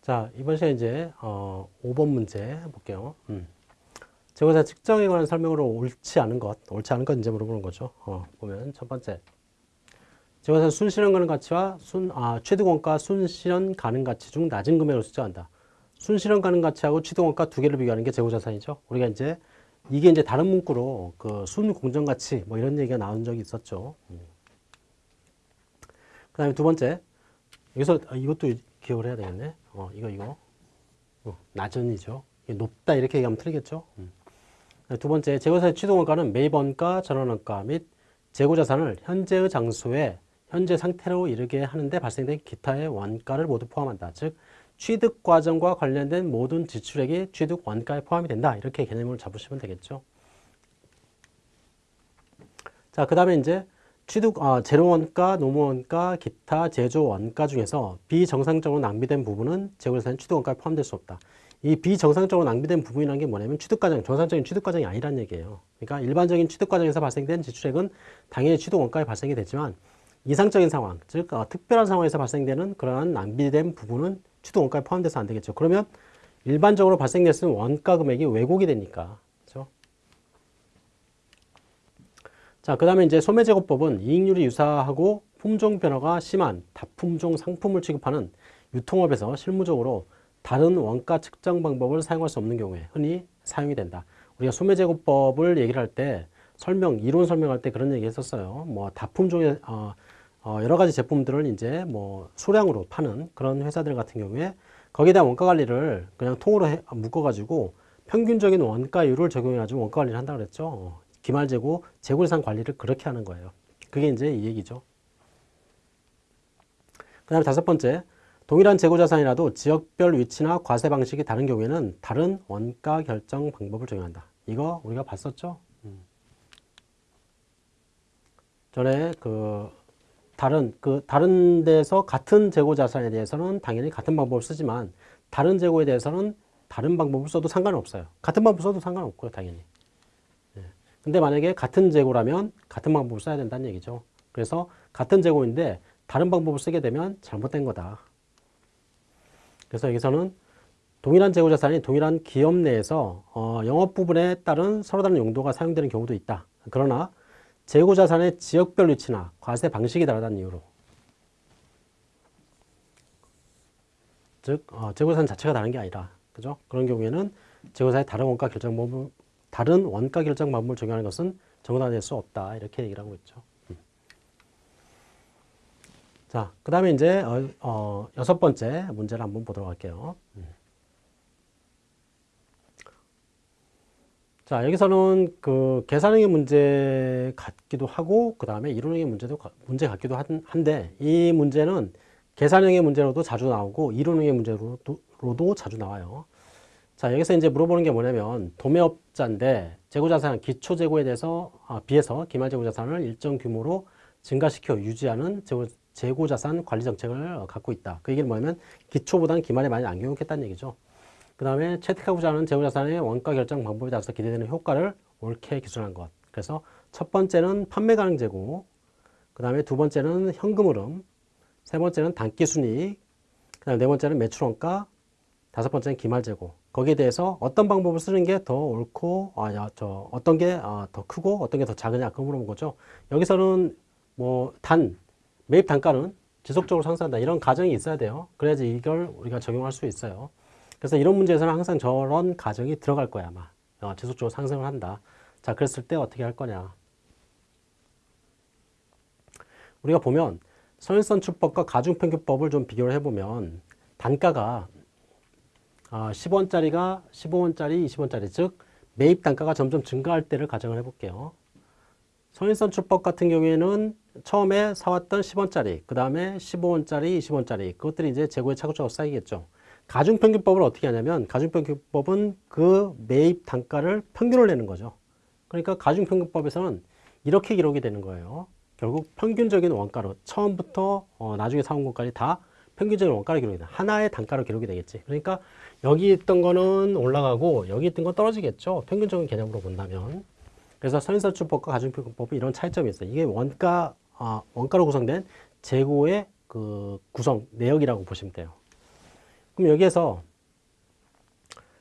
자, 이번 시간에 이제 어, 5번 문제 볼게요. 음. 재고자 측정에 관한 설명으로 옳지 않은 것, 옳지 않은 것 이제 물어보는 거죠. 어, 보면 첫 번째. 재고자 순실현 가능 가치와 순, 아, 취득 원가 순실현 가능 가치 중 낮은 금액을 수정한다. 순실현 가능 가치하고 취득 원가 두 개를 비교하는 게 재고 자산이죠. 우리가 이제 이게 이제 다른 문구로 그 순공정 가치 뭐 이런 얘기가 나온 적이 있었죠. 음. 그 다음에 두 번째. 여기서 아, 이것도 기억을 해야 되겠네. 어, 이거, 이거. 어, 낮은이죠. 높다 이렇게 얘기하면 틀리겠죠. 음. 두 번째, 재고자산의 취득원가는 매입원가, 전환원가 및 재고자산을 현재의 장소에 현재 상태로 이르게 하는데 발생된 기타의 원가를 모두 포함한다. 즉, 취득 과정과 관련된 모든 지출액이 취득 원가에 포함이 된다. 이렇게 개념을 잡으시면 되겠죠. 자, 그 다음에 이제 취득, 아, 재료원가, 노무원가, 기타 제조원가 중에서 비정상적으로 낭비된 부분은 재고자산 취득원가에 포함될 수 없다. 이 비정상적으로 낭비된 부분이라는 게 뭐냐면 취득과정, 정상적인 취득과정이 아니란 얘기예요. 그러니까 일반적인 취득과정에서 발생된 지출액은 당연히 취득원가에 발생이 되지만 이상적인 상황, 즉 어, 특별한 상황에서 발생되는 그러한 낭비된 부분은 취득원가에 포함돼서 안 되겠죠. 그러면 일반적으로 발생될 수 있는 원가 금액이 왜곡이 되니까 자, 그 다음에 이제 소매제곱법은 이익률이 유사하고 품종 변화가 심한 다품종 상품을 취급하는 유통업에서 실무적으로 다른 원가 측정 방법을 사용할 수 없는 경우에 흔히 사용이 된다. 우리가 소매제곱법을 얘기를 할 때 설명, 이론 설명할 때 그런 얘기 했었어요. 뭐 다품종의 어, 어, 여러 가지 제품들을 이제 뭐 소량으로 파는 그런 회사들 같은 경우에 거기에 대한 원가 관리를 그냥 통으로 해, 묶어가지고 평균적인 원가율을 적용해가지고 원가 관리를 한다 그랬죠. 기말재고, 재고예산 관리를 그렇게 하는 거예요. 그게 이제 이 얘기죠. 그 다음에 다섯 번째, 동일한 재고자산이라도 지역별 위치나 과세 방식이 다른 경우에는 다른 원가 결정 방법을 적용한다. 이거 우리가 봤었죠? 음. 전에 그 다른 그 다른 데서 같은 재고 자산에 대해서는 당연히 같은 방법을 쓰지만 다른 재고에 대해서는 다른 방법을 써도 상관은 없어요. 같은 방법 써도 상관없고요, 당연히. 근데 만약에 같은 재고라면 같은 방법을 써야 된다는 얘기죠. 그래서 같은 재고인데 다른 방법을 쓰게 되면 잘못된 거다. 그래서 여기서는 동일한 재고 자산이 동일한 기업 내에서 어, 영업 부분에 따른 서로 다른 용도가 사용되는 경우도 있다. 그러나 재고 자산의 지역별 위치나 과세 방식이 다르다는 이유로 즉 어, 재고자산 자체가 다른 게 아니라 그죠? 그런 경우에는 재고자산의 다른 원가 결정 다른 원가 결정 방법을 적용하는 것은 정당화될 수 없다. 이렇게 얘기를 하고 있죠. 음. 자, 그 다음에 이제 어, 어, 여섯 번째 문제를 한번 보도록 할게요. 음. 자, 여기서는 그 계산형의 문제 같기도 하고 그 다음에 이론형의 문제도 문제 같기도 한, 한데 이 문제는 계산형의 문제로도 자주 나오고 이론형의 문제로도 자주 나와요. 자, 여기서 이제 물어보는 게 뭐냐면 도매업자인데 재고자산 기초 재고에 대해서 아, 비해서 기말 재고자산을 일정 규모로 증가시켜 유지하는 재고, 재고자산 관리 정책을 갖고 있다. 그 얘기는 뭐냐면 기초보다는 기말에 많이 안 교육했다는 얘기죠. 그 다음에 채택하고자 하는 재고자산의 원가 결정 방법에 따라서 기대되는 효과를 옳게 기술한 것. 그래서 첫 번째는 판매 가능 재고, 그 다음에 두 번째는 현금 흐름, 세 번째는 단기 순이익, 그 다음에 네 번째는 매출 원가, 다섯 번째는 기말 재고. 거기에 대해서 어떤 방법을 쓰는 게 더 옳고 아, 야, 저 어떤 게더 아, 크고 어떤 게 더 작으냐 그 물어본 거죠. 여기서는 뭐 단 매입 단가는 지속적으로 상승한다 이런 가정이 있어야 돼요. 그래야지 이걸 우리가 적용할 수 있어요. 그래서 이런 문제에서는 항상 저런 가정이 들어갈 거야 아마 어, 지속적으로 상승을 한다. 자 그랬을 때 어떻게 할 거냐. 우리가 보면 선일선출법과 가중평균법을 좀 비교를 해보면 단가가 아, 10원짜리가 15원짜리, 20원짜리 즉 매입 단가가 점점 증가할 때를 가정을 해볼게요. 선인선출법 같은 경우에는 처음에 사왔던 10원짜리, 그 다음에 15원짜리, 20원짜리 그것들이 이제 재고에 차곡차곡 쌓이겠죠. 가중평균법을 어떻게 하냐면 가중평균법은 그 매입 단가를 평균을 내는 거죠. 그러니까 가중평균법에서는 이렇게 기록이 되는 거예요. 결국 평균적인 원가로 처음부터 어, 나중에 사온 것까지 다 평균적인 원가로 기록이 돼. 하나의 단가로 기록이 되겠지. 그러니까 여기 있던 거는 올라가고 여기 있던 건 떨어지겠죠. 평균적인 개념으로 본다면. 그래서 선인선출법과 가중평균법이 이런 차이점이 있어요. 이게 원가, 아, 원가로 구성된 재고의 그 구성 내역이라고 보시면 돼요. 그럼 여기에서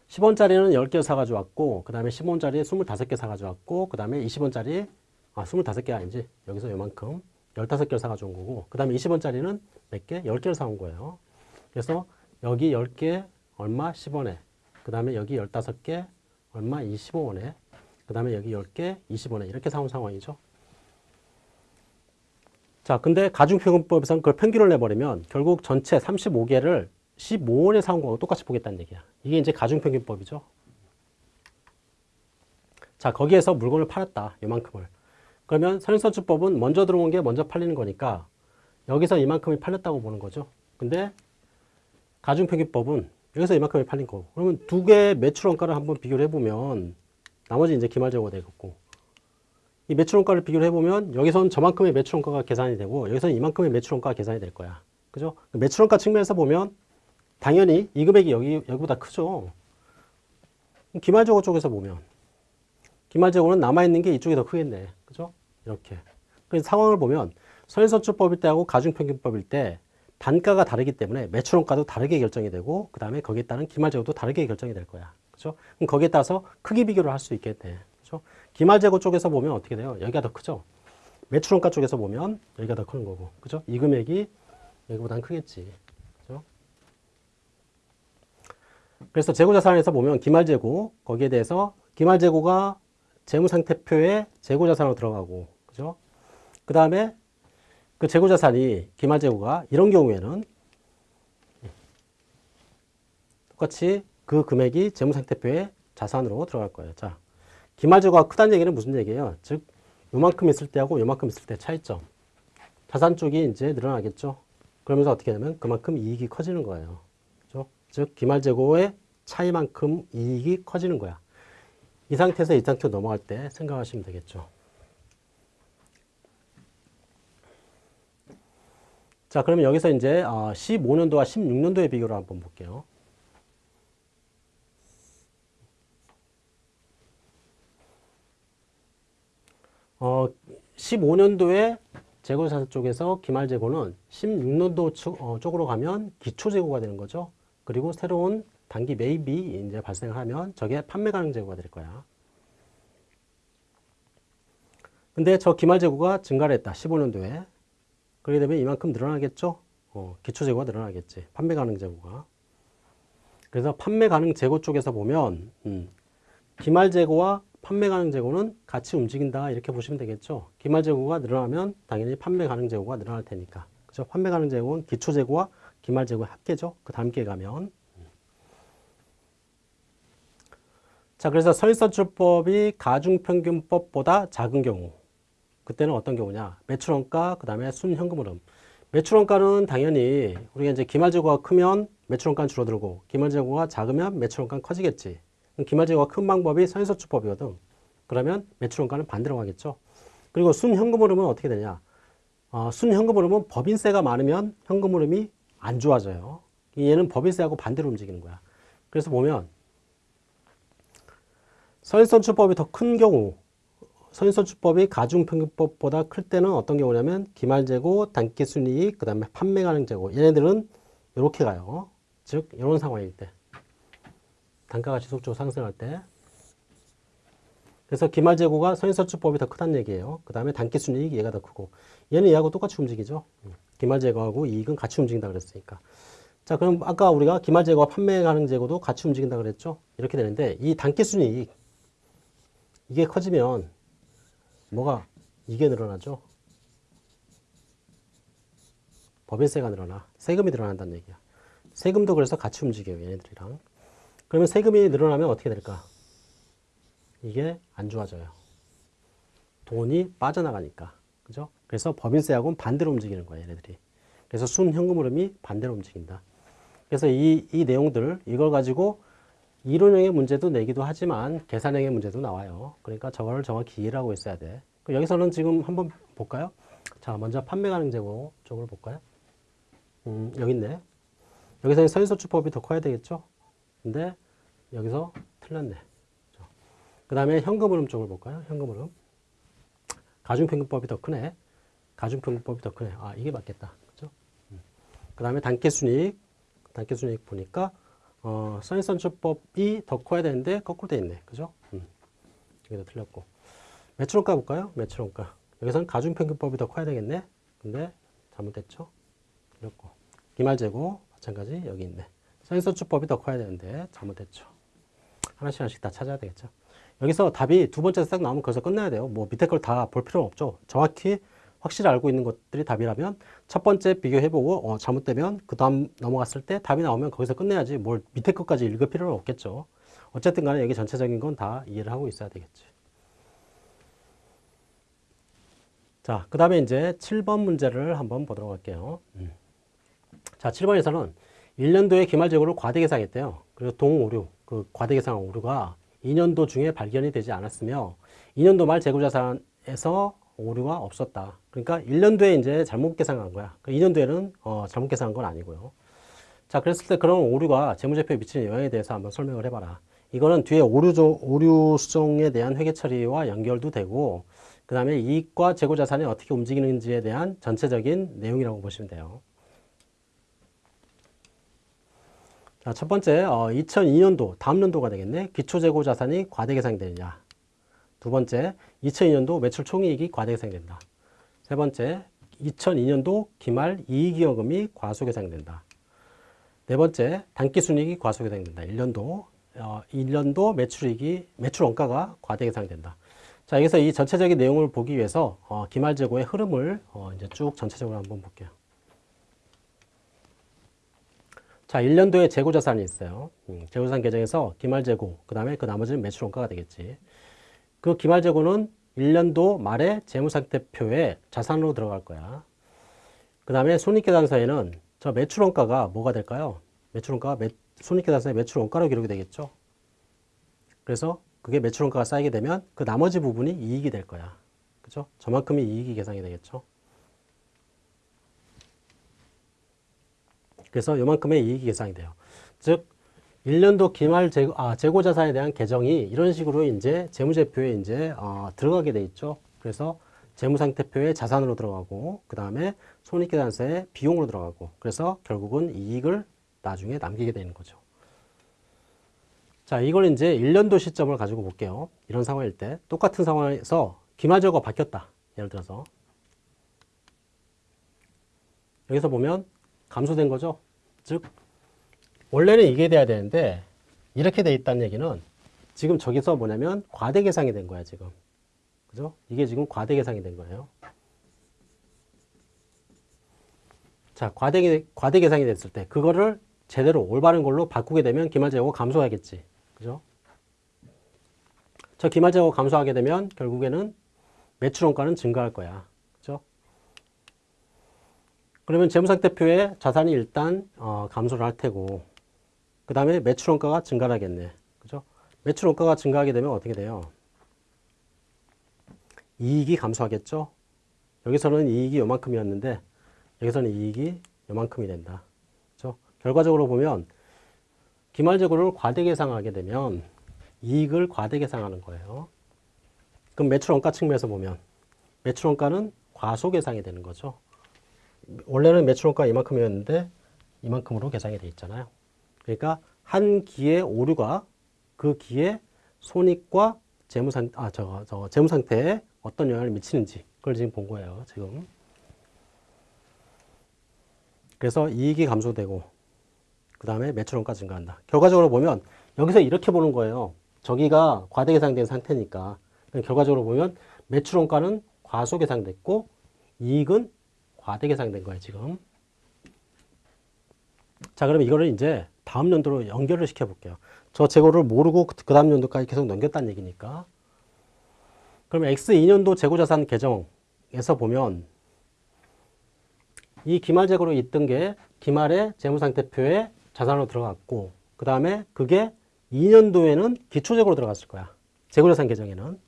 10원짜리는 10개 사가지고 왔고, 그 다음에 10원짜리 25개 사가지고 왔고, 그 다음에 20원짜리, 아, 25개 아니지. 여기서 요만큼 15개를 사가지고 온 거고, 그 다음에 20원짜리는 몇 개? 10개를 사온 거예요. 그래서 여기 10개 얼마? 10원에. 그 다음에 여기 15개 얼마? 25원에. 그 다음에 여기 10개 20원에. 이렇게 사온 상황이죠. 자, 근데 가중평균법에서는 그걸 평균을 내버리면 결국 전체 35개를 15원에 사온 거하고 똑같이 보겠다는 얘기야. 이게 이제 가중평균법이죠. 자, 거기에서 물건을 팔았다. 요만큼을. 그러면 선인선출법은 먼저 들어온 게 먼저 팔리는 거니까 여기서 이만큼이 팔렸다고 보는 거죠. 근데 가중평균법은 여기서 이만큼이 팔린 거고. 그러면 두 개의 매출 원가를 한번 비교를 해보면 나머지 이제 기말재고가 되겠고 이 매출 원가를 비교를 해보면 여기서는 저만큼의 매출 원가가 계산이 되고 여기서는 이만큼의 매출 원가가 계산이 될 거야. 그죠? 매출 원가 측면에서 보면 당연히 이 금액이 여기, 여기보다 크죠. 기말재고 쪽에서 보면 기말재고는 남아있는 게 이쪽이 더 크겠네. 이렇게. 그래서 상황을 보면 선인선출법일 때하고 가중평균법일 때 단가가 다르기 때문에 매출원가도 다르게 결정이 되고 그 다음에 거기에 따른 기말재고도 다르게 결정이 될 거야. 그죠? 그럼 거기에 따라서 크기 비교를 할 수 있겠네. 그죠? 기말재고 쪽에서 보면 어떻게 돼요? 여기가 더 크죠? 매출원가 쪽에서 보면 여기가 더 크는 거고. 그죠? 이 금액이 여기보다는 크겠지. 그죠? 그래서 재고자산에서 보면 기말재고 거기에 대해서 기말재고가 재무상태표에 재고자산으로 들어가고 그죠? 그 다음에 그 재고자산이 기말재고가 이런 경우에는 똑같이 그 금액이 재무상태표에 자산으로 들어갈 거예요. 자, 기말재고가 크다는 얘기는 무슨 얘기예요? 즉, 요만큼 있을 때하고 요만큼 있을 때 차이점. 자산 쪽이 이제 늘어나겠죠. 그러면서 어떻게 되면 그만큼 이익이 커지는 거예요. 그죠? 즉, 기말재고의 차이만큼 이익이 커지는 거야. 이 상태에서 이 상태로 넘어갈 때 생각하시면 되겠죠. 자, 그러면 여기서 이제 15년도와 16년도의 비교를 한번 볼게요. 어, 15년도에 재고자산 쪽에서 기말재고는 16년도 쪽, 어, 쪽으로 가면 기초재고가 되는 거죠. 그리고 새로운 단기 매입이 이제 발생하면 저게 판매 가능 재고가 될 거야. 근데 저 기말 재고가 증가를 했다. 15년도에. 그렇게 되면 이만큼 늘어나겠죠? 어, 기초 재고가 늘어나겠지. 판매 가능 재고가. 그래서 판매 가능 재고 쪽에서 보면 음, 기말 재고와 판매 가능 재고는 같이 움직인다 이렇게 보시면 되겠죠. 기말 재고가 늘어나면 당연히 판매 가능 재고가 늘어날 테니까. 그죠? 판매 가능 재고는 기초 재고와 기말 재고의 합계죠. 그 다음 게 가면 자, 그래서 서인선출법이 가중평균법보다 작은 경우. 그때는 어떤 경우냐? 매출원가 그 다음에 순현금흐름. 매출원가는 당연히 우리가 이제 기말재고가 크면 매출원가는 줄어들고 기말재고가 작으면 매출원가는 커지겠지. 기말재고가 큰 방법이 서인선출법이거든. 그러면 매출원가는 반대로 가겠죠. 그리고 순현금흐름은 어떻게 되냐? 어, 순현금흐름은 법인세가 많으면 현금흐름이 안 좋아져요. 얘는 법인세하고 반대로 움직이는 거야. 그래서 보면 서인선출법이 더 큰 경우 서인선출법이 가중평균법보다 클 때는 어떤 경우냐면 기말재고, 단기순이익, 그 다음에 판매 가능재고 얘네들은 이렇게 가요. 즉 이런 상황일 때 단가가 지속적으로 상승할 때 그래서 기말재고가 서인선출법이 더 크다는 얘기예요. 그 다음에 단기순이익 얘가 더 크고 얘는 얘하고 똑같이 움직이죠. 기말재고하고 이익은 같이 움직인다 그랬으니까 자 그럼 아까 우리가 기말재고와 판매 가능재고도 같이 움직인다 그랬죠. 이렇게 되는데 이 단기순이익 이게 커지면 뭐가 이게 늘어나죠? 법인세가 늘어나 세금이 늘어난다는 얘기야. 세금도 그래서 같이 움직여요 얘네들이랑. 그러면 세금이 늘어나면 어떻게 될까? 이게 안 좋아져요. 돈이 빠져나가니까. 그죠? 그래서 법인세하고는 반대로 움직이는 거야 얘네들이. 그래서 순현금 흐름이 반대로 움직인다. 그래서 이, 이 내용들 이걸 가지고 이론형의 문제도 내기도 하지만 계산형의 문제도 나와요. 그러니까 저거를 정확히 이해를 하고 있어야 돼. 여기서는 지금 한번 볼까요? 자, 먼저 판매 가능 재고 쪽을 볼까요? 음, 여기 있네. 여기서 선인소출법이 더 커야 되겠죠? 근데 여기서 틀렸네. 그 다음에 현금 흐름 쪽을 볼까요? 현금 흐름. 가중평균법이 더 크네. 가중평균법이 더 크네. 아, 이게 맞겠다. 그죠? 음. 그 다음에 단계순이익, 단기순이익 보니까 어, 선인선출법이 더 커야 되는데 거꾸로 돼 있네. 그죠? 음. 여기도 틀렸고. 매출원가 볼까요? 매출원가. 여기서는 가중평균법이 더 커야 되겠네. 근데 잘못됐죠? 틀렸고. 기말재고 마찬가지 여기 있네. 선인선출법이 더 커야 되는데 잘못됐죠. 하나씩 하나씩 다 찾아야 되겠죠. 여기서 답이 두 번째 딱 나오면 거기서 끝나야 돼요. 뭐 밑에 걸 다 볼 필요는 없죠. 정확히 확실히 알고 있는 것들이 답이라면 첫 번째 비교해보고 어, 잘못되면 그 다음 넘어갔을 때 답이 나오면 거기서 끝내야지 뭘 밑에 것까지 읽을 필요는 없겠죠. 어쨌든 간에 여기 전체적인 건 다 이해를 하고 있어야 되겠지. 자, 그 다음에 이제 7번 문제를 한번 보도록 할게요. 음. 자, 7번에서는 1년도에 기말재고를 과대 계상했대요. 그리고 동오류, 그 과대 계상 오류가 2년도 중에 발견이 되지 않았으며 2년도 말 재고자산에서 오류가 없었다. 그러니까 1년도에 이제 잘못 계산한 거야. 2년도에는 그러니까 어, 잘못 계산한 건 아니고요. 자, 그랬을 때 그런 오류가 재무제표에 미치는 영향에 대해서 한번 설명을 해봐라. 이거는 뒤에 오류, 오류 수정에 대한 회계 처리와 연결도 되고, 그 다음에 이익과 재고 자산이 어떻게 움직이는지에 대한 전체적인 내용이라고 보시면 돼요. 자, 첫 번째, 어, 2002년도, 다음 년도가 되겠네. 기초재고 자산이 과대계상이 되느냐. 두 번째, 2002년도 매출 총이익이 과대계상된다. 세 번째, 2002년도 기말 이익이익금이 과소계상된다. 네 번째, 단기순이익이 과소계상된다. 1년도, 어, 1년도 매출이익이, 매출 원가가 과대계상된다. 자, 여기서 이 전체적인 내용을 보기 위해서 어, 기말 재고의 흐름을 어, 이제 쭉 전체적으로 한번 볼게요. 자, 1년도에 재고 자산이 있어요. 음, 재고 자산 계정에서 기말 재고, 그 다음에 그 나머지는 매출 원가가 되겠지. 그 기말 재고는 1년도 말에 재무상태표에 자산으로 들어갈 거야. 그 다음에 손익계산서에는 저 매출원가가 뭐가 될까요? 매출원가가 매, 손익계산서에 매출원가로 기록이 되겠죠. 그래서 그게 매출원가가 쌓이게 되면 그 나머지 부분이 이익이 될 거야. 그죠? 저만큼이 이익이 계산이 되겠죠. 그래서 요만큼의 이익이 계산이 돼요. 즉 1년도 기말 재고, 아, 재고 자산에 대한 계정이 이런 식으로 이제 재무제표에 이제 어, 들어가게 돼 있죠. 그래서 재무상태표에 자산으로 들어가고 그 다음에 손익계산서에 비용으로 들어가고 그래서 결국은 이익을 나중에 남기게 되는 거죠. 자, 이걸 이제 1년도 시점을 가지고 볼게요. 이런 상황일 때 똑같은 상황에서 기말재고가 바뀌었다. 예를 들어서 여기서 보면 감소된 거죠. 즉 원래는 이게 돼야 되는데 이렇게 돼 있다는 얘기는 지금 저기서 뭐냐면 과대 계상이 된 거야 지금 그죠? 이게 지금 과대 계상이 된 거예요 자 과대, 과대 계상이 됐을 때 그거를 제대로 올바른 걸로 바꾸게 되면 기말재고 감소하겠지 그죠? 저 기말재고 감소하게 되면 결국에는 매출원가는 증가할 거야 그죠? 그러면 재무상태표에 자산이 일단 어, 감소를 할 테고 그 다음에 매출 원가가 증가하겠네. 그죠? 매출 원가가 증가하게 되면 어떻게 돼요? 이익이 감소하겠죠? 여기서는 이익이 요만큼이었는데 여기서는 이익이 요만큼이 된다. 그죠? 결과적으로 보면 기말재고를 과대 계상하게 되면 이익을 과대 계상하는 거예요. 그럼 매출 원가 측면에서 보면 매출 원가는 과소 계상이 되는 거죠. 원래는 매출 원가 이만큼이었는데 이만큼으로 계상이 돼 있잖아요. 그러니까 한 기의 오류가 그 기의 손익과 재무상 아 저 저 재무 상태에 어떤 영향을 미치는지 그걸 지금 본 거예요 지금. 그래서 이익이 감소되고 그 다음에 매출원가 증가한다. 결과적으로 보면 여기서 이렇게 보는 거예요. 저기가 과대 계상된 상태니까 결과적으로 보면 매출원가는 과소 계상됐고 이익은 과대 계상된 거예요 지금. 자 그럼 이거를 이제 다음 연도로 연결을 시켜 볼게요. 저 재고를 모르고 그 다음 연도까지 계속 넘겼다는 얘기니까. 그러면 X2년도 재고자산 계정에서 보면 이 기말 재고로 있던 게 기말의 재무상태표에 자산으로 들어갔고 그 다음에 그게 2년도에는 기초재고로 들어갔을 거야. 재고자산 계정에는.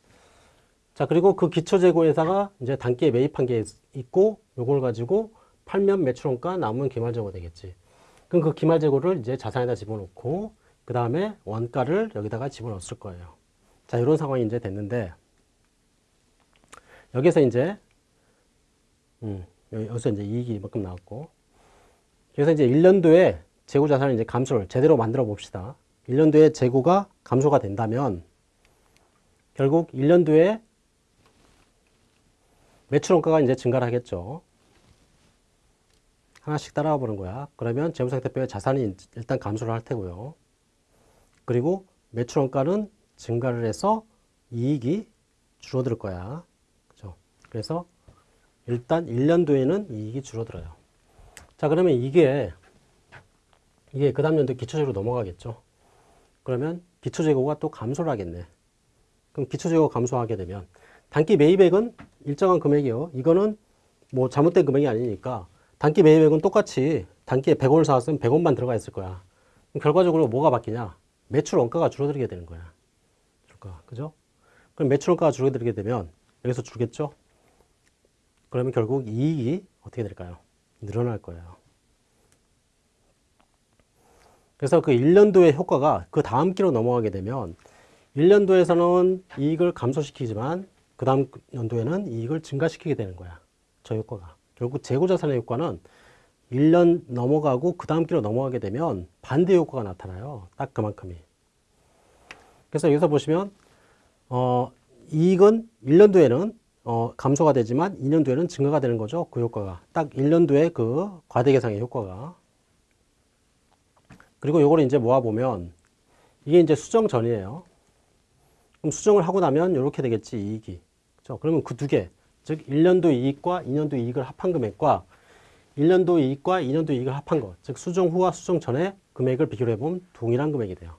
자 그리고 그 기초재고에다가 이제 단기에 매입한 게 있고 요걸 가지고 팔면 매출원가 남은 기말재고 되겠지. 그럼 그 기말 재고를 이제 자산에다 집어넣고 그 다음에 원가를 여기다가 집어넣었을 거예요. 자, 이런 상황이 이제 됐는데 여기서 이제 음, 여기서 이제 이익이 이만큼 나왔고 그래서 이제 1년도에 재고 자산을 이제 감소를 제대로 만들어 봅시다. 1년도에 재고가 감소가 된다면 결국 1년도에 매출 원가가 이제 증가를 하겠죠. 하나씩 따라와 보는 거야. 그러면 재무상태표에 자산이 일단 감소를 할 테고요. 그리고 매출 원가는 증가를 해서 이익이 줄어들 거야. 그죠? 그래서 일단 1년도에는 이익이 줄어들어요. 자, 그러면 이게 이게 그 다음 연도 기초재고로 넘어가겠죠. 그러면 기초재고가 또 감소를 하겠네. 그럼 기초재고 감소하게 되면 단기 매입액은 일정한 금액이요. 이거는 뭐 잘못된 금액이 아니니까 단기 매입액은 똑같이 단기에 100원을 사왔으면 100원만 들어가 있을 거야. 결과적으로 뭐가 바뀌냐? 매출 원가가 줄어들게 되는 거야. 줄까? 그죠? 그럼 매출 원가가 줄어들게 되면 여기서 줄겠죠? 그러면 결국 이익이 어떻게 될까요? 늘어날 거예요. 그래서 그 1년도의 효과가 그 다음 기로 넘어가게 되면 1년도에서는 이익을 감소시키지만 그 다음 연도에는 이익을 증가시키게 되는 거야. 저 효과가. 결국 재고자산의 효과는 1년 넘어가고 그 다음 기로 넘어가게 되면 반대 효과가 나타나요. 딱 그만큼이. 그래서 여기서 보시면 어, 이익은 1년도에는 어, 감소가 되지만 2년도에는 증가가 되는 거죠. 그 효과가. 딱 1년도에 그 과대계상의 효과가. 그리고 요거를 이제 모아보면 이게 이제 수정 전이에요. 그럼 수정을 하고 나면 이렇게 되겠지, 이익이. 그죠? 그러면 그 두 개, 즉 1년도 이익과 2년도 이익을 합한 금액과 1년도 이익과 2년도 이익을 합한 것, 즉 수정 후와 수정 전의 금액을 비교를 해보면 동일한 금액이 돼요.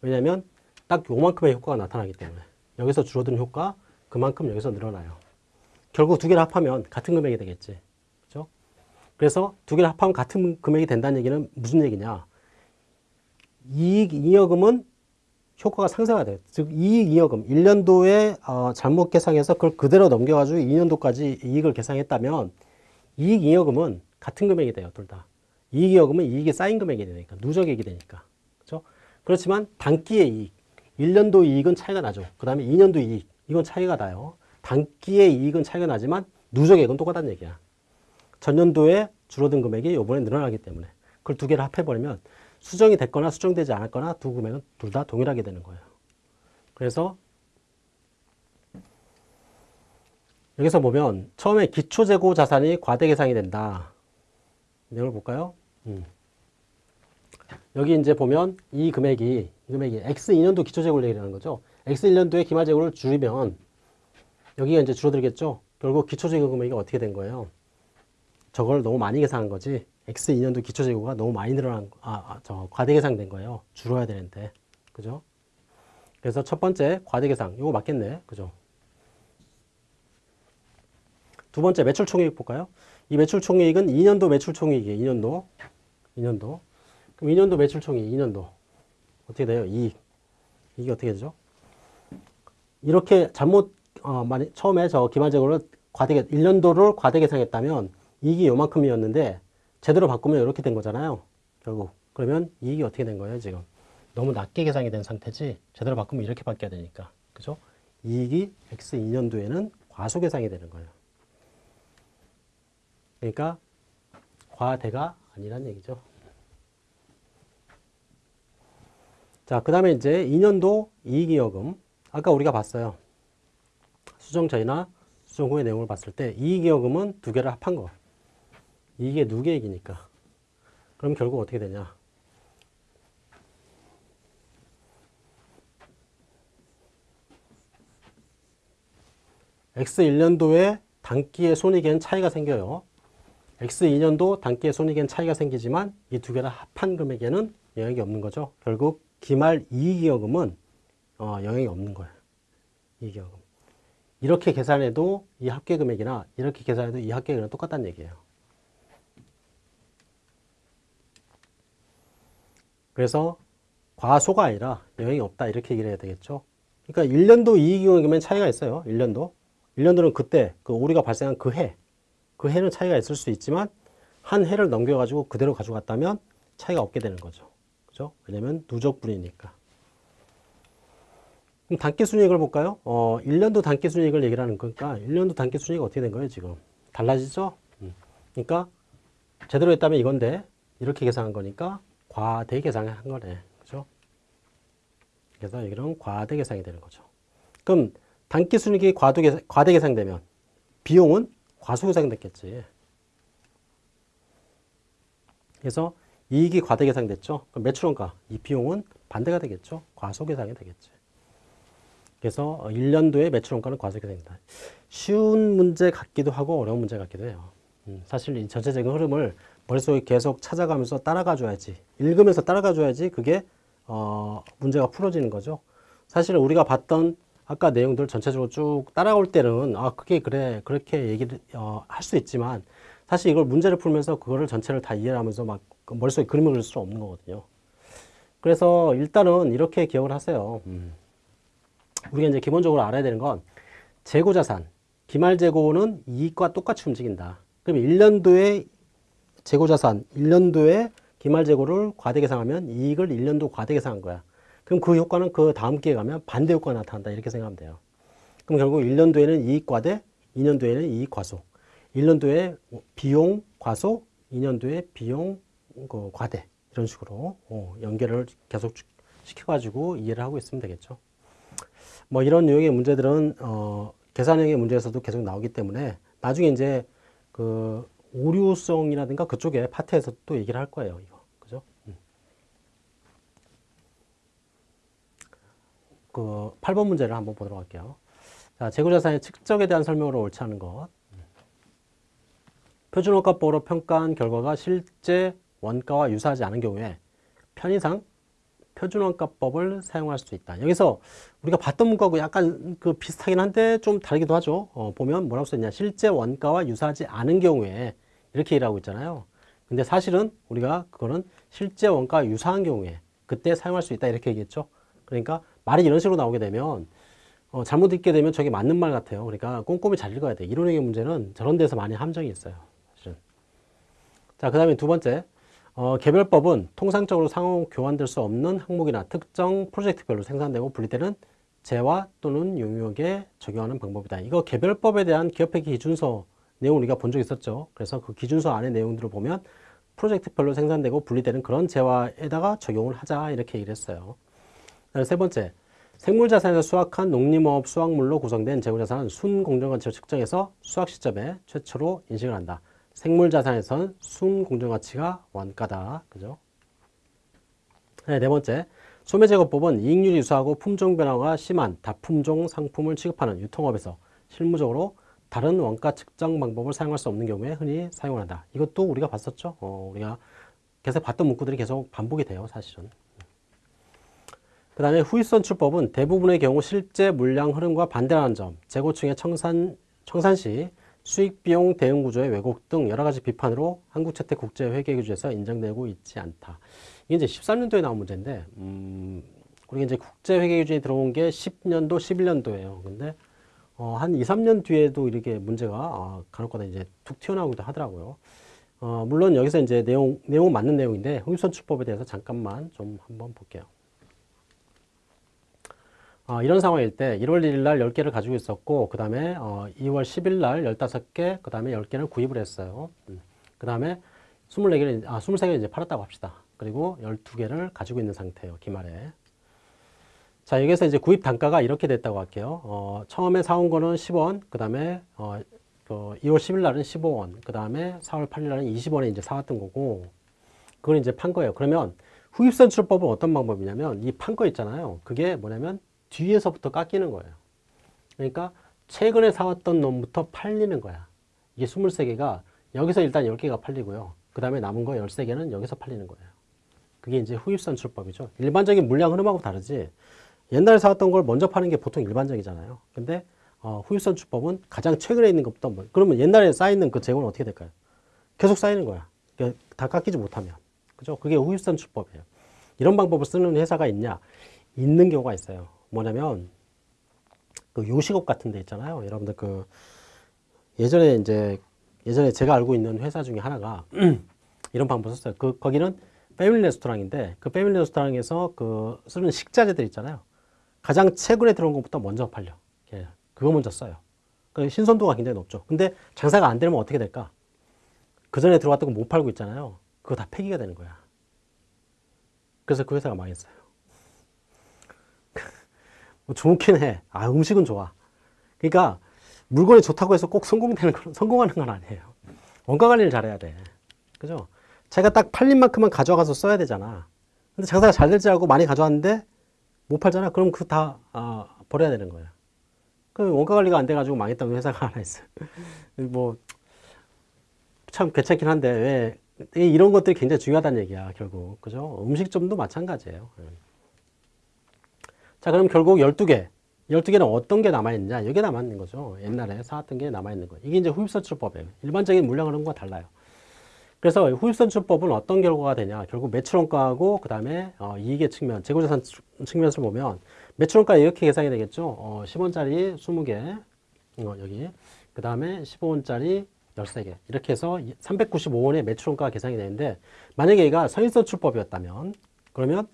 왜냐하면 딱 요만큼의 효과가 나타나기 때문에 여기서 줄어든 효과 그만큼 여기서 늘어나요. 결국 두 개를 합하면 같은 금액이 되겠지. 그죠? 그래서 두 개를 합하면 같은 금액이 된다는 얘기는 무슨 얘기냐? 이익 잉여금은 효과가 돼요. 즉 이익 잉여금 1년도에 어, 잘못 계상해서 그걸 그대로 넘겨가지고 2년도까지 이익을 계상했다면 이익 잉여금은 같은 금액이 돼요. 둘 다. 이익 잉여금은 이익이 쌓인 금액이 되니까 누적액이 되니까. 그렇죠? 그렇지만 단기의 이익 1년도 이익은 차이가 나죠. 그 다음에 2년도 이익 이건 차이가 나요. 단기의 이익은 차이가 나지만 누적액은 똑같다는 얘기야. 전년도에 줄어든 금액이 이번에 늘어나기 때문에 그걸 두 개를 합해버리면 수정이 됐거나 수정되지 않았거나 두 금액은 둘 다 동일하게 되는 거예요. 그래서 여기서 보면 처음에 기초재고 자산이 과대계상이 된다. 내용을 볼까요? 음. 여기 이제 보면 이 금액이 이 금액이 X2년도 기초재고를 얘기하는 거죠. X1년도에 기말재고를 줄이면 여기가 이제 줄어들겠죠. 결국 기초재고 금액이 어떻게 된 거예요? 저걸 너무 많이 계산한 거지. X2년도 기초재고가 너무 많이 늘어난, 아, 아, 저, 과대계상된 거예요. 줄어야 되는데. 그죠? 그래서 첫 번째, 과대계상. 이거 맞겠네. 그죠? 두 번째, 매출 총이익 볼까요? 이 매출 총이익은 2년도 매출 총이익이에요. 2년도. 2년도. 그럼 2년도 매출 총이익, 2년도. 어떻게 돼요? 이익. 이게 어떻게 되죠? 이렇게 잘못, 어, 처음에 저 기말재고를 과대계, 1년도를 과대계상했다면 이익이 요만큼이었는데 제대로 바꾸면 이렇게 된 거잖아요. 결국. 그러면 이익이 어떻게 된 거예요, 지금? 너무 낮게 계상이 된 상태지 제대로 바꾸면 이렇게 바뀌어야 되니까. 그죠? 이익이 X2년도에는 과소계상이 되는 거예요. 그러니까 과대가 아니란 얘기죠. 자, 그 다음에 이제 2년도 이익이여금. 아까 우리가 봤어요. 수정 전이나 수정 후의 내용을 봤을 때 이익이여금은 두 개를 합한 거. 이게 누계액이니까. 그럼 결국 어떻게 되냐? X1년도에 단기의 손익에는 차이가 생겨요. X2년도 단기의 손익에는 차이가 생기지만 이 두 개를 합한 금액에는 영향이 없는 거죠. 결국 기말 이익이여금은 어, 영향이 없는 거예요. 이익이여금. 이렇게 계산해도 이 합계 금액이나 이렇게 계산해도 이 합계 금액은 똑같다는 얘기예요. 그래서 과소가 아니라 영향이 없다 이렇게 얘기를 해야 되겠죠. 그러니까 1년도 이익이익이면 차이가 있어요. 1년도. 1년도는 그때 그 오류가 발생한 그 해. 그 해는 차이가 있을 수 있지만 한 해를 넘겨가지고 그대로 가져갔다면 차이가 없게 되는 거죠. 그죠? 왜냐면 누적분이니까. 그럼 단기 순이익을 볼까요? 어, 1년도 단기 순이익을 얘기를 하는 거니까 1년도 단기 순이익이 어떻게 된 거예요, 지금? 달라지죠? 음. 그러니까 제대로 했다면 이건데 이렇게 계산한 거니까 과대 계산한 거네. 그죠? 그래서 여기는 과대 계산이 되는 거죠. 그럼 단기 순이익이 과도 계산, 과대 계산되면 비용은 과소 계산됐겠지. 그래서 이익이 과대 계산됐죠. 그럼 매출원가 이 비용은 반대가 되겠죠. 과소 계산이 되겠지. 그래서 1년도에 매출원가는 과소 계산입니다. 쉬운 문제 같기도 하고 어려운 문제 같기도 해요. 음, 사실 이 전체적인 흐름을 머릿속에 계속 찾아가면서 따라가 줘야지 읽으면서 따라가 줘야지 그게 어, 문제가 풀어지는 거죠. 사실 우리가 봤던 아까 내용들 전체적으로 쭉 따라올 때는 아 그게 그래 그렇게 얘기를 어, 할 수 있지만 사실 이걸 문제를 풀면서 그거를 전체를 다 이해하면서 막그 머릿속에 그림을 그릴 수 없는 거거든요. 그래서 일단은 이렇게 기억을 하세요. 음. 우리가 이제 기본적으로 알아야 되는 건 재고자산, 기말재고는 이익과 똑같이 움직인다. 그럼 1년도에 재고자산, 1년도에 기말재고를 과대계상하면 이익을 1년도 과대계상한 거야. 그럼 그 효과는 그 다음 기회에 가면 반대 효과가 나타난다. 이렇게 생각하면 돼요. 그럼 결국 1년도에는 이익 과대, 2년도에는 이익 과소. 1년도에 비용 과소, 2년도에 비용 그 과대. 이런 식으로 어, 연결을 계속 시켜가지고 이해를 하고 있으면 되겠죠. 뭐 이런 유형의 문제들은 어, 계산형의 문제에서도 계속 나오기 때문에 나중에 이제 그 오류성이라든가 그쪽에 파트에서 또 얘기를 할 거예요. 이거 그죠? 음. 그 8번 문제를 한번 보도록 할게요. 자, 재고자산의 측정에 대한 설명으로 옳지 않은 것. 표준원가법으로 평가한 결과가 실제 원가와 유사하지 않은 경우에 편의상 표준원가법을 사용할 수 있다. 여기서 우리가 봤던 문과하고 약간 그 비슷하긴 한데 좀 다르기도 하죠. 어, 보면 뭐라고 써있냐. 실제 원가와 유사하지 않은 경우에 이렇게 일하고 있잖아요. 근데 사실은 우리가 그거는 실제 원가와 유사한 경우에 그때 사용할 수 있다. 이렇게 얘기했죠. 그러니까 말이 이런 식으로 나오게 되면 어, 잘못 읽게 되면 저게 맞는 말 같아요. 그러니까 꼼꼼히 잘 읽어야 돼. 이론형의 문제는 저런 데서 많이 함정이 있어요. 사실은. 자, 그 다음에 두 번째. 어, 개별법은 통상적으로 상호 교환될 수 없는 항목이나 특정 프로젝트별로 생산되고 분리되는 재화 또는 용역에 적용하는 방법이다. 이거 개별법에 대한 기업회계 기준서 내용 우리가 본 적 있었죠. 그래서 그 기준서 안에 내용들을 보면 프로젝트별로 생산되고 분리되는 그런 재화에다가 적용을 하자 이렇게 얘기를 했어요. 세 번째, 생물자산에서 수확한 농림업 수확물로 구성된 재고자산은 순공정가치로 측정해서 수확 시점에 최초로 인식을 한다. 생물자산에선 순공정가치가 원가다. 그죠? 네, 네 번째. 소매제거법은 이익률이 유사하고 품종 변화가 심한 다품종 상품을 취급하는 유통업에서 실무적으로 다른 원가 측정 방법을 사용할 수 없는 경우에 흔히 사용한다. 이것도 우리가 봤었죠. 어, 우리가 계속 봤던 문구들이 계속 반복이 돼요. 사실은. 그 다음에 후입선 출법은 대부분의 경우 실제 물량 흐름과 반대라는 점, 재고층의 청산, 청산 시 수익 비용 대응 구조의 왜곡 등 여러 가지 비판으로 한국채택 국제회계기준에서 인정되고 있지 않다. 이게 이제 13년도에 나온 문제인데, 음, 우리가 이제 국제회계기준이 들어온 게 10년도, 11년도예요. 근데 어, 한 2, 3년 뒤에도 이렇게 문제가 아, 간혹가다 이제 툭 튀어나오기도 하더라고요. 어, 물론 여기서 이제 내용, 내용은 맞는 내용인데, 홍익선출법에 대해서 잠깐만 좀 한번 볼게요. 어, 이런 상황일 때 1월 1일 날 10개를 가지고 있었고 그 다음에 어, 2월 10일 날 15개 그 다음에 10개를 구입을 했어요 음. 그 다음에 24개를 아 23개를 이제 팔았다고 합시다 그리고 12개를 가지고 있는 상태예요 기말에 자 여기서 이제 구입 단가가 이렇게 됐다고 할게요 어, 처음에 사온 거는 10원 그 다음에 어, 그 2월 10일 날은 15원 그 다음에 4월 8일 날은 20원에 이제 사왔던 거고 그걸 이제 판 거예요 그러면 후입선 출법은 어떤 방법이냐면 이 판 거 있잖아요 그게 뭐냐면 뒤에서부터 깎이는 거예요. 그러니까 최근에 사왔던 놈부터 팔리는 거야. 이게 23개가 여기서 일단 10개가 팔리고요. 그 다음에 남은 거 13개는 여기서 팔리는 거예요. 그게 이제 후입선 출법이죠. 일반적인 물량 흐름하고 다르지. 옛날에 사왔던 걸 먼저 파는 게 보통 일반적이잖아요. 근데 어, 후입선출법은 가장 최근에 있는 것부터 뭐, 그러면 옛날에 쌓이는 그 재고는 어떻게 될까요? 계속 쌓이는 거야. 그러니까 다 깎이지 못하면. 그죠? 그게 후입선출법이에요. 이런 방법을 쓰는 회사가 있냐? 있는 경우가 있어요. 뭐냐면 그 요식업 같은 데 있잖아요. 여러분들 그 예전에 이제 예전에 제가 알고 있는 회사 중에 하나가 이런 방법 썼어요. 그 거기는 패밀리 레스토랑인데 그 패밀리 레스토랑에서 그 쓰는 식자재들 있잖아요. 가장 최근에 들어온 것부터 먼저 팔려. 예, 그거 먼저 써요. 그 신선도가 굉장히 높죠. 근데 장사가 안 되면 어떻게 될까? 그 전에 들어왔던 거 못 팔고 있잖아요. 그거 다 폐기가 되는 거야. 그래서 그 회사가 망했어요. 뭐 좋긴 해. 아, 음식은 좋아. 그러니까 물건이 좋다고 해서 꼭 성공되는 건, 성공하는 건 아니에요. 원가 관리를 잘해야 돼. 그죠? 제가 딱 팔린 만큼만 가져가서 써야 되잖아. 근데 장사가 잘 될지 알고 많이 가져왔는데 못 팔잖아. 그럼 그거 다 아, 버려야 되는 거야. 그 원가 관리가 안 돼가지고 망했다는 회사가 하나 있어요. 뭐, 참 괜찮긴 한데, 왜, 이런 것들이 굉장히 중요하다는 얘기야, 결국. 그죠? 음식점도 마찬가지예요. 예. 자, 그럼 결국 12개. 12개는 어떤 게 남아있느냐? 여기 남아있는 거죠. 옛날에 사왔던 게 남아있는 거. 이게 이제 후입선출법이에요. 일반적인 물량 흐름과 달라요. 그래서 후입선출법은 어떤 결과가 되냐? 결국 매출원가하고 그 다음에 어, 이익의 측면, 재고자산 측면에서 보면 매출원가 이렇게 계산이 되겠죠. 어, 10원짜리 20개, 어, 여기. 그 다음에 15원짜리 13개. 이렇게 해서 395원의 매출원가가 계산이 되는데 만약에 얘가 선인선출법이었다면 그러면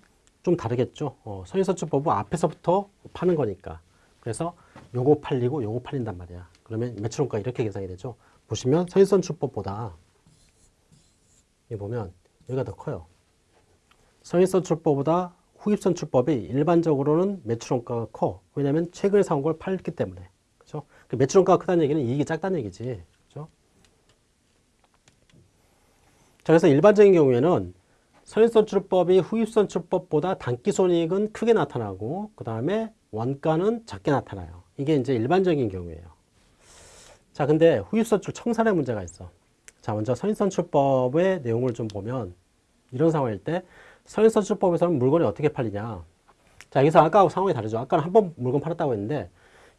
좀 다르겠죠. 어, 선인선출법은 앞에서부터 파는 거니까. 그래서 요거 팔리고 요거 팔린단 말이야. 그러면 매출원가 이렇게 계산이 되죠. 보시면 선인선출법보다 여기 보면 여기가 더 커요. 선인선출법보다 후입선출법이 일반적으로는 매출원가가 커. 왜냐하면 최근에 사온 걸 팔기 때문에. 그렇죠? 그 매출원가가 크다는 얘기는 이익이 작다는 얘기지. 그렇죠? 자, 그래서 일반적인 경우에는 선인선출법이 후입선출법보다 단기손익은 크게 나타나고 그 다음에 원가는 작게 나타나요. 이게 이제 일반적인 경우예요. 자, 근데 후입선출 청산의 문제가 있어. 자, 먼저 선인선출법의 내용을 좀 보면 이런 상황일 때 선인선출법에서는 물건이 어떻게 팔리냐. 자, 여기서 아까하고 상황이 다르죠. 아까는 한 번 물건 팔았다고 했는데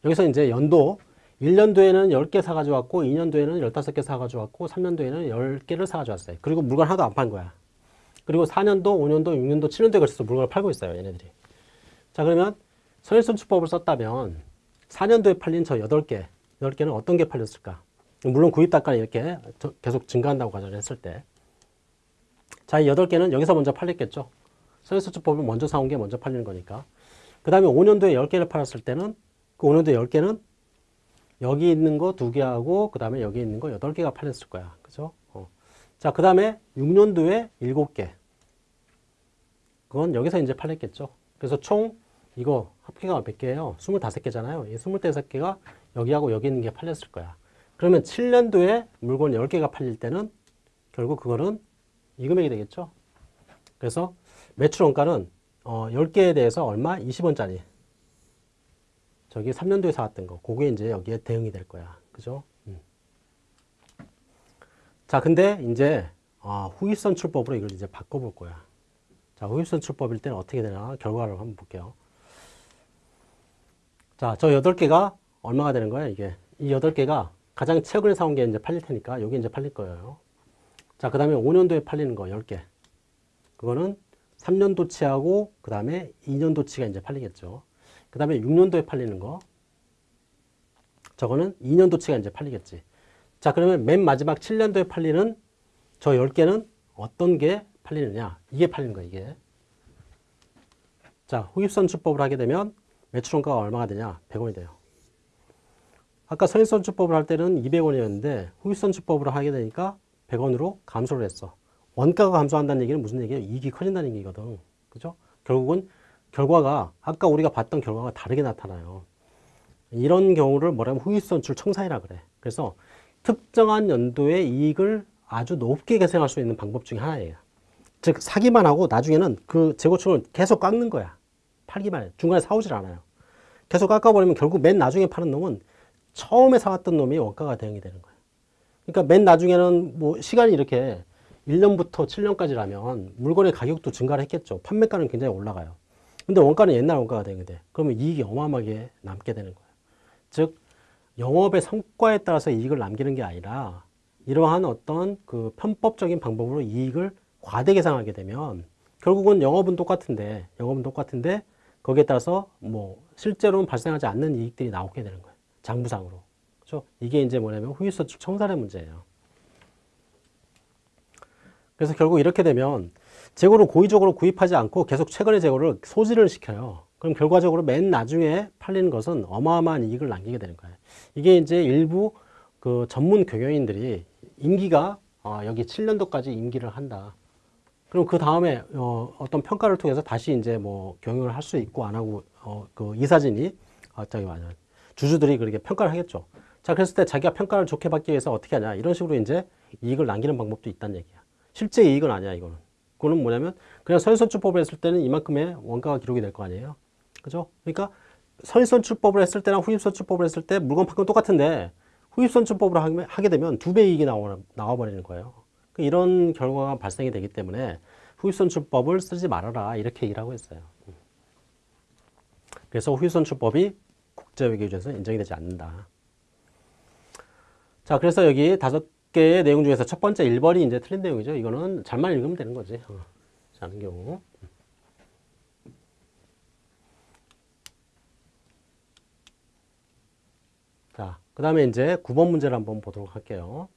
여기서 이제 연도 1년도에는 10개 사가지고 왔고 2년도에는 15개 사가지고 왔고 3년도에는 10개를 사가지고 왔어요. 그리고 물건 하나도 안 판 거야. 그리고 4년도, 5년도, 6년도, 7년도에 걸쳐서 물건을 팔고 있어요. 얘네들이. 자, 그러면 선인선출법을 썼다면 4년도에 팔린 저 8개, 10개는 어떤 게 팔렸을까? 물론 구입 단가는 이렇게 계속 증가한다고 가정을 했을 때. 자, 이 8개는 여기서 먼저 팔렸겠죠. 선인선출법을 먼저 사온 게 먼저 팔리는 거니까. 그 다음에 5년도에 10개를 팔았을 때는 그 5년도에 10개는 여기 있는 거두 개하고 그 다음에 여기 있는 거 8개가 팔렸을 거야. 그죠? 어. 자, 그 다음에 6년도에 7개. 그건 여기서 이제 팔렸겠죠. 그래서 총 이거 합계가 몇 개예요? 25개잖아요. 이 25개가 여기하고 여기 있는 게 팔렸을 거야. 그러면 7년도에 물건 10개가 팔릴 때는 결국 그거는 이 금액이 되겠죠. 그래서 매출 원가는 어, 10개에 대해서 얼마? 20원짜리. 저기 3년도에 사왔던 거. 그게 이제 여기에 대응이 될 거야. 그죠? 음. 자, 근데 이제 아, 후입선 출법으로 이걸 이제 바꿔볼 거야. 자, 후입선 출법일 때는 어떻게 되나 결과를 한번 볼게요. 자, 저 8개가 얼마가 되는 거야, 이게? 이 8개가 가장 최근에 사온 게 이제 팔릴 테니까 여기 이제 팔릴 거예요. 자, 그 다음에 5년도에 팔리는 거 10개. 그거는 3년도치하고 그 다음에 2년도치가 이제 팔리겠죠. 그 다음에 6년도에 팔리는 거. 저거는 2년도치가 이제 팔리겠지. 자, 그러면 맨 마지막 7년도에 팔리는 저 10개는 어떤 게 팔리느냐. 이게 팔리는 거야, 이게. 자, 후입선출법을 하게 되면 매출원가가 얼마가 되냐? 100원이 돼요. 아까 선인선출법을 할 때는 200원이었는데 후입선출법으로 하게 되니까 100원으로 감소를 했어. 원가가 감소한다는 얘기는 무슨 얘기예요? 이익이 커진다는 얘기거든. 그죠? 결국은 결과가 아까 우리가 봤던 결과가 다르게 나타나요. 이런 경우를 뭐라면 후입선출 청산이라 그래. 그래서 특정한 연도의 이익을 아주 높게 계산할 수 있는 방법 중에 하나예요. 즉 사기만 하고 나중에는 그 재고충을 계속 깎는 거야. 팔기만 해. 중간에 사오질 않아요. 계속 깎아버리면 결국 맨 나중에 파는 놈은 처음에 사왔던 놈이 원가가 대응이 되는 거예요. 그러니까 맨 나중에는 뭐 시간이 이렇게 1년부터 7년까지라면 물건의 가격도 증가를 했겠죠. 판매가는 굉장히 올라가요. 근데 원가는 옛날 원가가 되게 돼. 그러면 이익이 어마어마하게 남게 되는 거예요. 즉, 영업의 성과에 따라서 이익을 남기는 게 아니라 이러한 어떤 그 편법적인 방법으로 이익을 과대 계상하게 되면 결국은 영업은 똑같은데, 영업은 똑같은데 거기에 따라서 뭐 실제로는 발생하지 않는 이익들이 나오게 되는 거예요. 장부상으로. 그렇죠? 이게 이제 뭐냐면 후유서축 청산의 문제예요. 그래서 결국 이렇게 되면 재고를 고의적으로 구입하지 않고 계속 최근의 재고를 소지를 시켜요. 그럼 결과적으로 맨 나중에 팔리는 것은 어마어마한 이익을 남기게 되는 거예요. 이게 이제 일부 그 전문 경영인들이 임기가 어, 여기 7년도까지 임기를 한다. 그럼 그 다음에 어, 어떤 평가를 통해서 다시 이제 뭐 경영을 할 수 있고 안 하고 어, 그 이사진이 아, 저기 맞아 주주들이 그렇게 평가를 하겠죠. 자, 그랬을 때 자기가 평가를 좋게 받기 위해서 어떻게 하냐 이런 식으로 이제 이익을 남기는 방법도 있다는 얘기야. 실제 이익은 아니야 이거는. 그거는 뭐냐면 그냥 선선출법을 했을 때는 이만큼의 원가가 기록이 될 거 아니에요. 그죠? 그러니까 선선출법을 했을 때랑 후입선출법을 했을 때 물건 판금 똑같은데 후입선출법으로 하게 되면 두 배 이익이 나와, 나와버리는 거예요. 그 이런 결과가 발생이 되기 때문에 후입선출법을 쓰지 말아라 이렇게 얘기를 하고 있어요. 그래서 후입선출법이 국제회계조에서 인정이 되지 않는다. 자, 그래서 여기 다섯 개의 내용 중에서 첫 번째 1번이 이제 틀린 내용이죠. 이거는 잘만 읽으면 되는 거지. 어, 자는 경우. 자, 그 다음에 이제 9번 문제를 한번 보도록 할게요.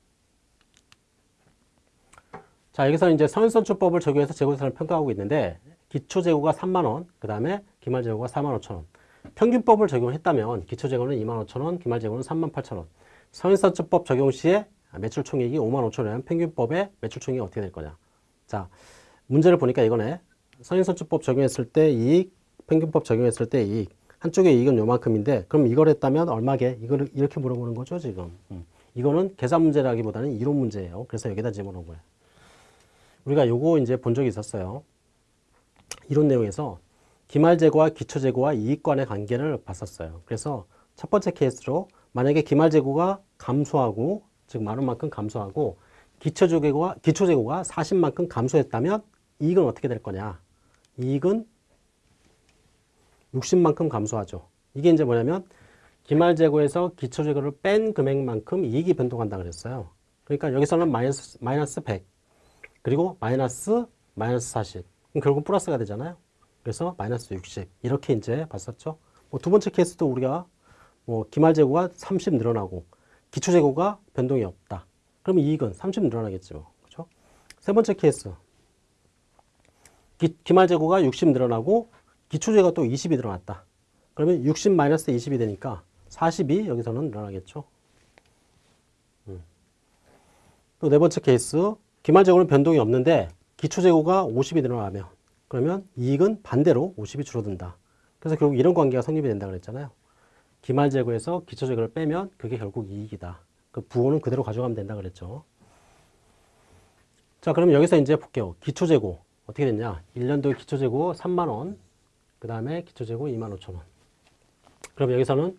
자, 여기서 이제 선선출법을 적용해서 재고자산을 평가하고 있는데 기초재고가 3만원, 그 다음에 기말재고가 4만 5천원. 평균법을 적용했다면 기초재고는 2만 5천원, 기말재고는 3만 8천원. 선인선출법 적용 시에 매출총액이 5만 5천원, 평균법의 매출총액이 어떻게 될 거냐. 자, 문제를 보니까 이거네. 선인선출법 적용했을 때 이익, 평균법 적용했을 때 이익. 한쪽의 이익은 요만큼인데 그럼 이걸 했다면 얼마게? 이거를 이렇게 물어보는 거죠 지금. 음. 이거는 계산 문제라기보다는 이론 문제예요. 그래서 여기다 집어넣은 거예요. 우리가 요거 이제 본 적이 있었어요. 이론 내용에서 기말재고와 기초재고와 이익관의 관계를 봤었어요. 그래서 첫 번째 케이스로 만약에 기말재고가 감소하고 즉 많은 만큼 감소하고 기초재고가 기초재고가 40만큼 감소했다면 이익은 어떻게 될 거냐? 이익은 60만큼 감소하죠. 이게 이제 뭐냐면 기말재고에서 기초재고를 뺀 금액만큼 이익이 변동한다 그랬어요. 그러니까 여기서는 마이너스, 마이너스 100 그리고 마이너스 마이너스 40 그럼 결국 플러스가 되잖아요. 그래서 마이너스 60 이렇게 이제 봤었죠. 뭐 두 번째 케이스도 우리가 뭐 기말 재고가 30 늘어나고 기초 재고가 변동이 없다. 그럼 이익은 30 늘어나겠죠. 그렇죠? 세 번째 케이스 기, 기말 재고가 60 늘어나고 기초 재고가 또 20이 늘어났다. 그러면 60 마이너스 20이 되니까 40이 여기서는 늘어나겠죠. 음. 또네 번째 케이스 기말 재고는 변동이 없는데 기초 재고가 50이 늘어나면 그러면 이익은 반대로 50이 줄어든다. 그래서 결국 이런 관계가 성립이 된다 그랬잖아요. 기말 재고에서 기초 재고를 빼면 그게 결국 이익이다. 그 부호는 그대로 가져가면 된다 그랬죠. 자, 그럼 여기서 이제 볼게요. 기초 재고 어떻게 됐냐? 1년도 기초 재고 3만 원, 그 다음에 기초 재고 2만 5천 원. 그럼 여기서는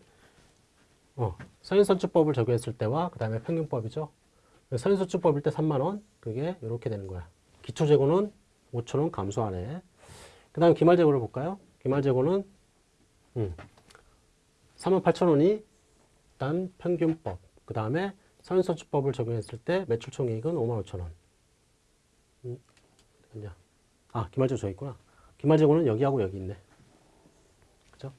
어, 선인선출법을 적용했을 때와 그 다음에 평균법이죠. 선인선출법일 때 3만 원, 그게 이렇게 되는 거야. 기초재고는 5천 원 감소하네. 그 다음 기말재고를 볼까요? 기말재고는 음, 3만 8천 원이 일단 평균법. 그 다음에 선인선출법을 적용했을 때 매출총액은 5만 5천 원. 음, 아, 기말재고 저 있구나. 기말재고는 여기하고 여기 있네. 그죠?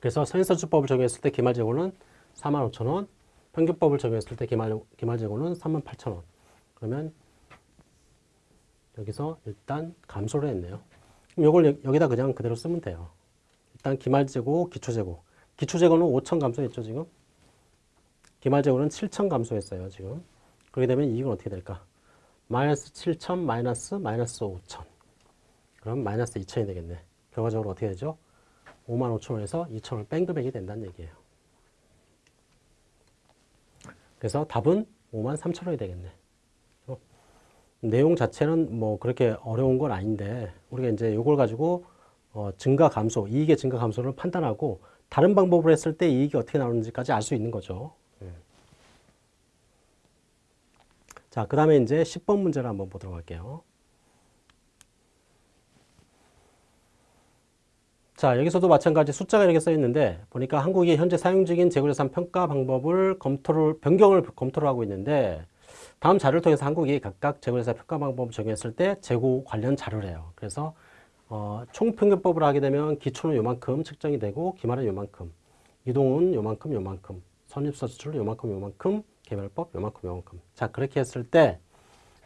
그래서 선인선출법을 적용했을 때 기말재고는 4만 5천 원, 평균법을 적용했을 때 기말, 기말재고는 3만 8천 원. 그러면 여기서 일단 감소를 했네요. 이걸 여기다 그냥 그대로 쓰면 돼요. 일단 기말재고, 기초재고. 기초재고는 5천 감소했죠, 지금? 기말재고는 7천 감소했어요, 지금. 그렇게 되면 이익은 어떻게 될까? 마이너스 7천, 마이너스, 마이너스 5천. 그럼 마이너스 2천이 되겠네. 결과적으로 어떻게 되죠? 5만 5천 원에서 2천 원을 뺀 금액이 된다는 얘기예요. 그래서 답은 5만 3천 원이 되겠네. 어? 내용 자체는 뭐 그렇게 어려운 건 아닌데 우리가 이제 이걸 가지고 어 증가 감소, 이익의 증가 감소를 판단하고 다른 방법을 했을 때 이익이 어떻게 나오는지까지 알 수 있는 거죠. 예. 자, 그 다음에 이제 10번 문제를 한번 보도록 할게요. 자, 여기서도 마찬가지 숫자가 이렇게 써 있는데 보니까 한국이 현재 사용 중인 재고자산 평가 방법을 검토를 변경을 검토를 하고 있는데 다음 자료를 통해서 한국이 각각 재고자산 평가 방법을 적용했을 때 재고 관련 자료를 해요. 그래서 어, 총평균법을 하게 되면 기초는 요만큼 측정이 되고 기말은 요만큼, 이동은 요만큼 요만큼, 선입선출은 요만큼 요만큼, 개별법 요만큼 요만큼. 자 그렇게 했을 때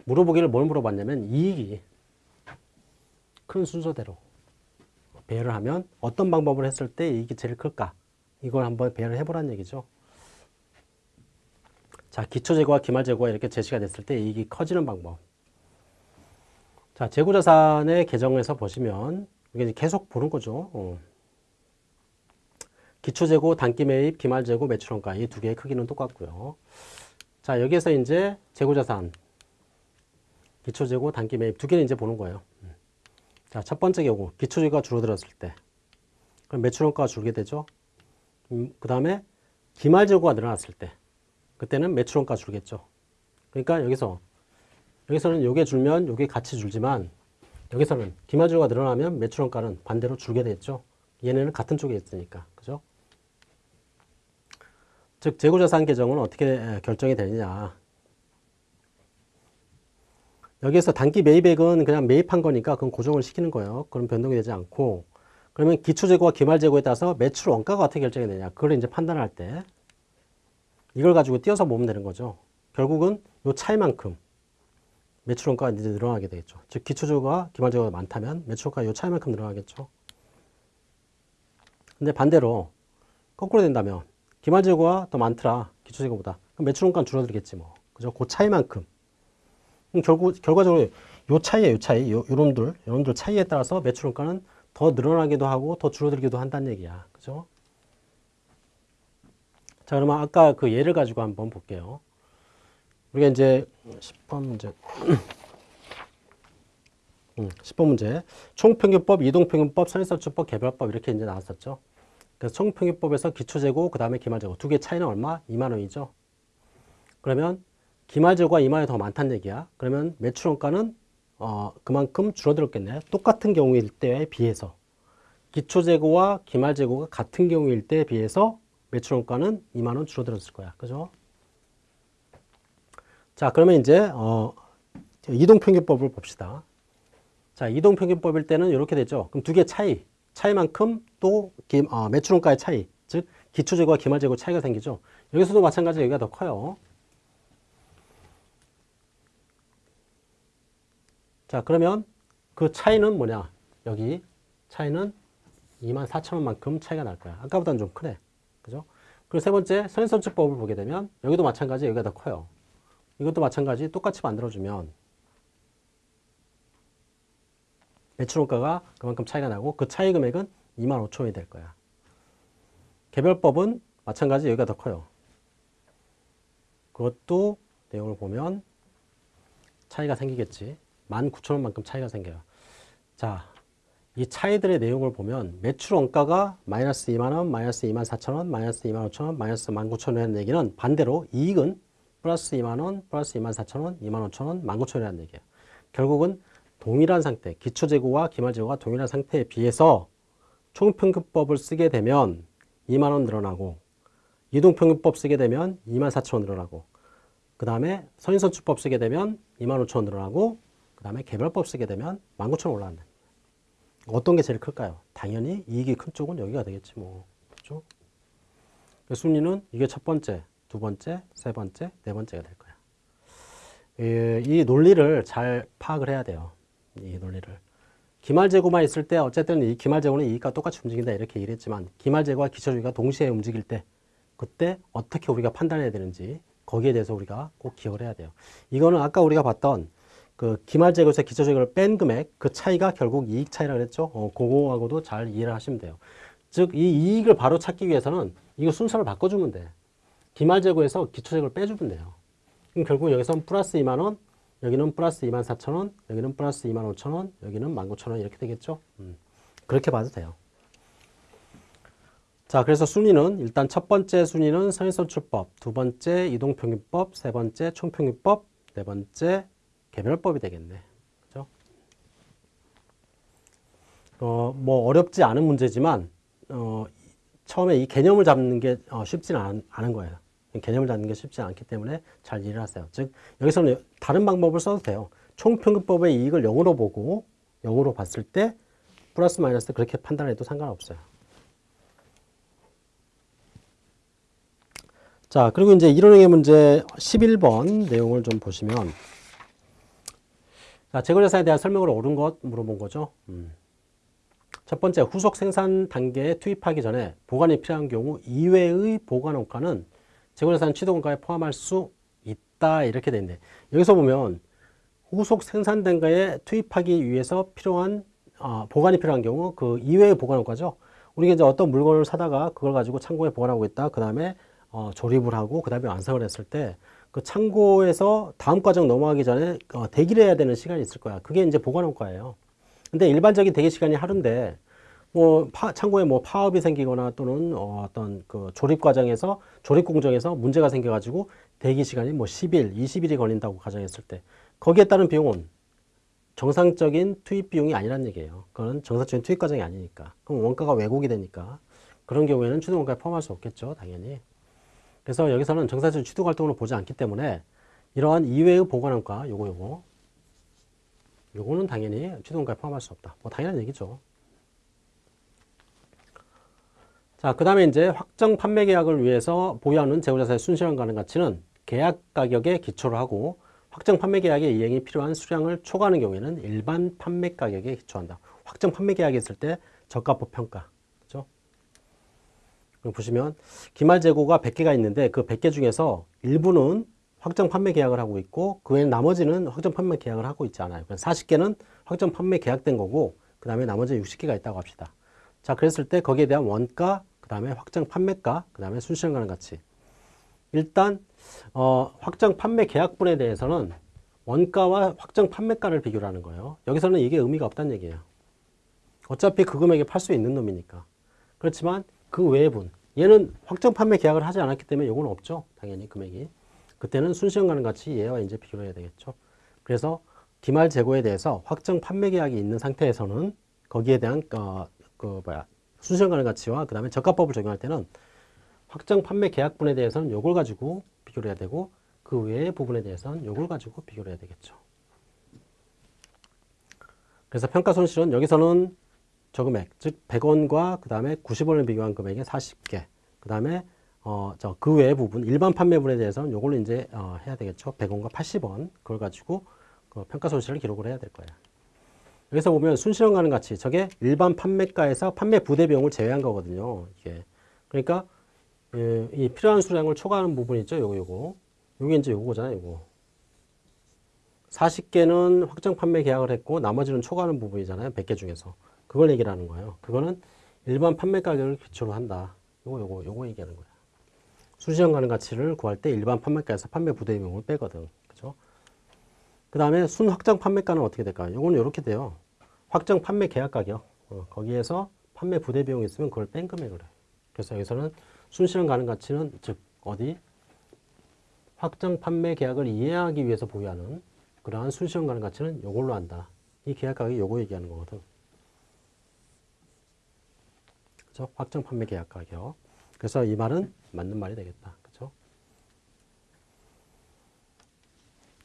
물어보기를 뭘 물어봤냐면 이익이 큰 순서대로 배열을 하면 어떤 방법을 했을 때 이익이 제일 클까? 이걸 한번 배열을 해보라는 얘기죠. 자, 기초재고와 기말재고가 이렇게 제시가 됐을 때 이익이 커지는 방법. 자, 재고자산의 계정에서 보시면 이게 계속 보는 거죠. 어. 기초재고, 단기매입, 기말재고, 매출원가 이 두 개의 크기는 똑같고요. 자, 여기에서 이제 재고자산, 기초재고, 단기매입 두 개는 이제 보는 거예요. 음. 자, 첫 번째 경우 기초재고가 줄어들었을 때 그럼 매출원가가 줄게 되죠. 음, 그 다음에 기말재고가 늘어났을 때 그때는 매출원가 줄겠죠. 그러니까 여기서 여기서는 요게 줄면 요게 같이 줄지만 여기서는 기말재고가 늘어나면 매출원가는 반대로 줄게 됐죠. 얘네는 같은 쪽에 있으니까. 그죠? 즉 재고자산 계정은 어떻게 결정이 되느냐. 여기에서 단기 매입액은 그냥 매입한 거니까 그건 고정을 시키는 거예요. 그럼 변동이 되지 않고 그러면 기초재고와 기말재고에 따라서 매출 원가가 어떻게 결정이 되냐. 그걸 이제 판단할 때 이걸 가지고 띄어서 보면 되는 거죠. 결국은 요 차이만큼 매출 원가가 이제 늘어나게 되겠죠. 즉 기초재고가 기말재고가 많다면 매출 원가가 요 차이만큼 늘어나겠죠. 근데 반대로 거꾸로 된다면 기말재고가 더 많더라. 기초재고보다. 그럼 매출 원가는 줄어들겠지 뭐. 그죠? 그 차이만큼. 결국 결과적으로 요 차이에 요 차이, 요 요놈들, 요놈들 차이에 따라서 매출 원가는 더 늘어나기도 하고 더 줄어들기도 한다는 얘기야. 그죠? 자, 그러면 아까 그 예를 가지고 한번 볼게요. 우리가 이제 10번 문제. 음, 10번 문제. 총평균법, 이동평균법, 선인설주법, 개별법 이렇게 이제 나왔었죠. 그래서 총평균법에서 기초재고, 그 다음에 기말재고. 두 개 차이는 얼마? 2만 원이죠. 그러면 기말재고가 2만 원이 더 많다는 얘기야. 그러면 매출원가는 어, 그만큼 줄어들었겠네. 똑같은 경우일 때에 비해서. 기초재고와 기말재고가 같은 경우일 때에 비해서 매출원가는 2만 원 줄어들었을 거야. 그죠? 자, 그러면 이제 어, 이동평균법을 봅시다. 자, 이동평균법일 때는 이렇게 되죠. 그럼 두 개 차이, 차이만큼 또 기, 어, 매출원가의 차이, 즉 기초재고와 기말재고 차이가 생기죠. 여기서도 마찬가지로 여기가 더 커요. 자, 그러면 그 차이는 뭐냐? 여기 차이는 2만 4천 원만큼 차이가 날 거야. 아까보다는 좀 크네. 그죠? 그리고 세 번째 선인선출법을 보게 되면 여기도 마찬가지 여기가 더 커요. 이것도 마찬가지 똑같이 만들어주면 매출원가가 그만큼 차이가 나고 그 차이 금액은 2만 5천 원이 될 거야. 개별법은 마찬가지 여기가 더 커요. 그것도 내용을 보면 차이가 생기겠지. 19,000원만큼 차이가 생겨요. 자, 이 차이들의 내용을 보면 매출 원가가 마이너스 2만원, 마이너스 2만 4천원, 마이너스 2만 5천원, 마이너스 1만 9천원이라는 얘기는 반대로 이익은 플러스 2만원, 플러스 2만 4천원, 2만 5천원, 1만 9천원이라는 얘기예요. 결국은 동일한 상태, 기초재고와 기말재고가 동일한 상태에 비해서 총평균법을 쓰게 되면 2만원 늘어나고 이동평균법 쓰게 되면 2만 4천원 늘어나고 그 다음에 선인선출법 쓰게 되면 2만 5천원 늘어나고 그 다음에 개별법 쓰게 되면 19,000원 올라간다. 어떤 게 제일 클까요? 당연히 이익이 큰 쪽은 여기가 되겠지 뭐. 그렇죠? 순위는 이게 첫 번째, 두 번째, 세 번째, 네 번째가 될 거야. 이, 이 논리를 잘 파악을 해야 돼요. 이 논리를. 기말재고만 있을 때 어쨌든 이 기말재고는 이익과 똑같이 움직인다 이렇게 얘기를 했지만 기말재고와 기초주의가 동시에 움직일 때 그때 어떻게 우리가 판단해야 되는지 거기에 대해서 우리가 꼭 기억을 해야 돼요. 이거는 아까 우리가 봤던 그 기말재고에서 기초재고를 뺀 금액 그 차이가 결국 이익 차이라 그랬죠. 어, 그거하고도 잘 이해를 하시면 돼요. 즉 이 이익을 바로 찾기 위해서는 이거 순서를 바꿔주면 돼. 기말재고에서 기초재고를 빼주면 돼요. 그럼 결국 여기서는 플러스 2만 원, 여기는 플러스 2만 4천 원, 여기는 플러스 2만 5천 원, 여기는 1만 9천 원 이렇게 되겠죠. 음, 그렇게 봐도 돼요. 자, 그래서 순위는 일단 첫 번째 순위는 선인선출법, 두 번째 이동평균법, 세 번째 총평균법, 네 번째 개별법이 되겠네. 그죠? 어, 뭐 어렵지 않은 문제지만 어, 처음에 이 개념을 잡는 게 어, 쉽지는 않, 않은 거예요. 개념을 잡는 게 쉽지 않기 때문에 잘 이해를 하세요. 즉 여기서는 다른 방법을 써도 돼요. 총평균법의 이익을 0으로 보고 0으로 봤을 때 플러스 마이너스 그렇게 판단해도 상관없어요. 자, 그리고 이제 이론행위 문제 11번 내용을 좀 보시면 자, 재고자산에 대한 설명으로 옳은 것 물어본 거죠. 음. 첫 번째, 후속 생산 단계에 투입하기 전에 보관이 필요한 경우 이외의 보관 원가는 재고자산 취득 원가에 포함할 수 있다 이렇게 돼 있네. 여기서 보면 후속 생산된 거에 투입하기 위해서 필요한 어, 보관이 필요한 경우 그 이외의 보관효과죠. 우리가 이제 어떤 물건을 사다가 그걸 가지고 창고에 보관하고 있다. 그 다음에 어, 조립을 하고 그 다음에 완성을 했을 때 그 창고에서 다음 과정 넘어가기 전에 어, 대기를 해야 되는 시간이 있을 거야. 그게 이제 보관효과예요. 근데 일반적인 대기 시간이 하루인데 뭐 파, 창고에 뭐 파업이 생기거나 또는 어, 어떤 그 조립 과정에서 조립 공정에서 문제가 생겨가지고 대기 시간이 뭐 10일, 20일이 걸린다고 가정했을 때 거기에 따른 비용은 정상적인 투입 비용이 아니란 얘기예요. 그건 정상적인 투입 과정이 아니니까. 그럼 원가가 왜곡이 되니까 그런 경우에는 추동 원가에 포함할 수 없겠죠, 당연히. 그래서 여기서는 정상적인 추동 활동으로 보지 않기 때문에 이러한 이외의 보관원가 요거 요거 요거는 당연히 추동 원가에 포함할 수 없다. 뭐 당연한 얘기죠. 자, 그 다음에 이제 확정 판매 계약을 위해서 보유하는 재고자산의 순실현 가능 가치는 계약 가격에 기초를 하고 확정 판매 계약의 이행이 필요한 수량을 초과하는 경우에는 일반 판매 가격에 기초한다. 확정 판매 계약이 있을 때 저가법 평가. 보시면 기말 재고가 100개가 있는데 그 100개 중에서 일부는 확정 판매 계약을 하고 있고 그 외에 나머지는 확정 판매 계약을 하고 있지 않아요. 40개는 확정 판매 계약된 거고 그 다음에 나머지 60개가 있다고 합시다. 자, 그랬을 때 거기에 대한 원가, 그 다음에 확정 판매가, 그 다음에 순실현 가능 가치. 일단 어, 확정 판매 계약분에 대해서는 원가와 확정 판매가를 비교를 하는 거예요. 여기서는 이게 의미가 없다는 얘기예요. 어차피 그 금액에 팔 수 있는 놈이니까. 그렇지만 그 외의 분, 얘는 확정 판매 계약을 하지 않았기 때문에 이건 없죠. 당연히 금액이. 그때는 순시형 가능 가치 얘와 이제 비교를 해야 되겠죠. 그래서 기말 재고에 대해서 확정 판매 계약이 있는 상태에서는 거기에 대한 어, 그 뭐야 순시형 가능 가치와 그 다음에 저가법을 적용할 때는 확정 판매 계약분에 대해서는 요걸 가지고 비교를 해야 되고 그 외의 부분에 대해서는 요걸 가지고 비교를 해야 되겠죠. 그래서 평가 손실은 여기서는 저 금액, 즉 100원과 그 다음에 90원을 비교한 금액의 40개, 그 다음에 어, 저 그 외의 부분, 일반 판매분에 대해서는 요걸로 이제 어, 해야 되겠죠. 100원과 80원, 그걸 가지고 그 평가 손실을 기록을 해야 될 거예요. 여기서 보면 순실현 가능 가치, 저게 일반 판매가에서 판매 부대 비용을 제외한 거거든요. 이게. 그러니까 예, 이 필요한 수량을 초과하는 부분 있죠. 요거 요거. 요게 이제 요거잖아요. 요거. 40개는 확정 판매 계약을 했고 나머지는 초과하는 부분이잖아요. 100개 중에서. 그걸 얘기를 하는 거예요. 그거는 일반 판매 가격을 기초로 한다. 요거 요거 요거 얘기하는 거야. 수시형 가능 가치를 구할 때 일반 판매가에서 판매 부대 비용을 빼거든. 그죠? 그 다음에 순 확정 판매가는 어떻게 될까요? 요거는 이렇게 돼요. 확정 판매 계약 가격. 어, 거기에서 판매 부대 비용이 있으면 그걸 뺀 금액을 해. 그래서 여기서는 순실현 가능 가치는 즉 어디 확정 판매 계약을 이해하기 위해서 보유하는 그러한 순실현 가능 가치는 이걸로 한다. 이 계약 가격이 요거 얘기하는 거거든. 그죠? 확정 판매 계약 가격. 그래서 이 말은 맞는 말이 되겠다. 그죠?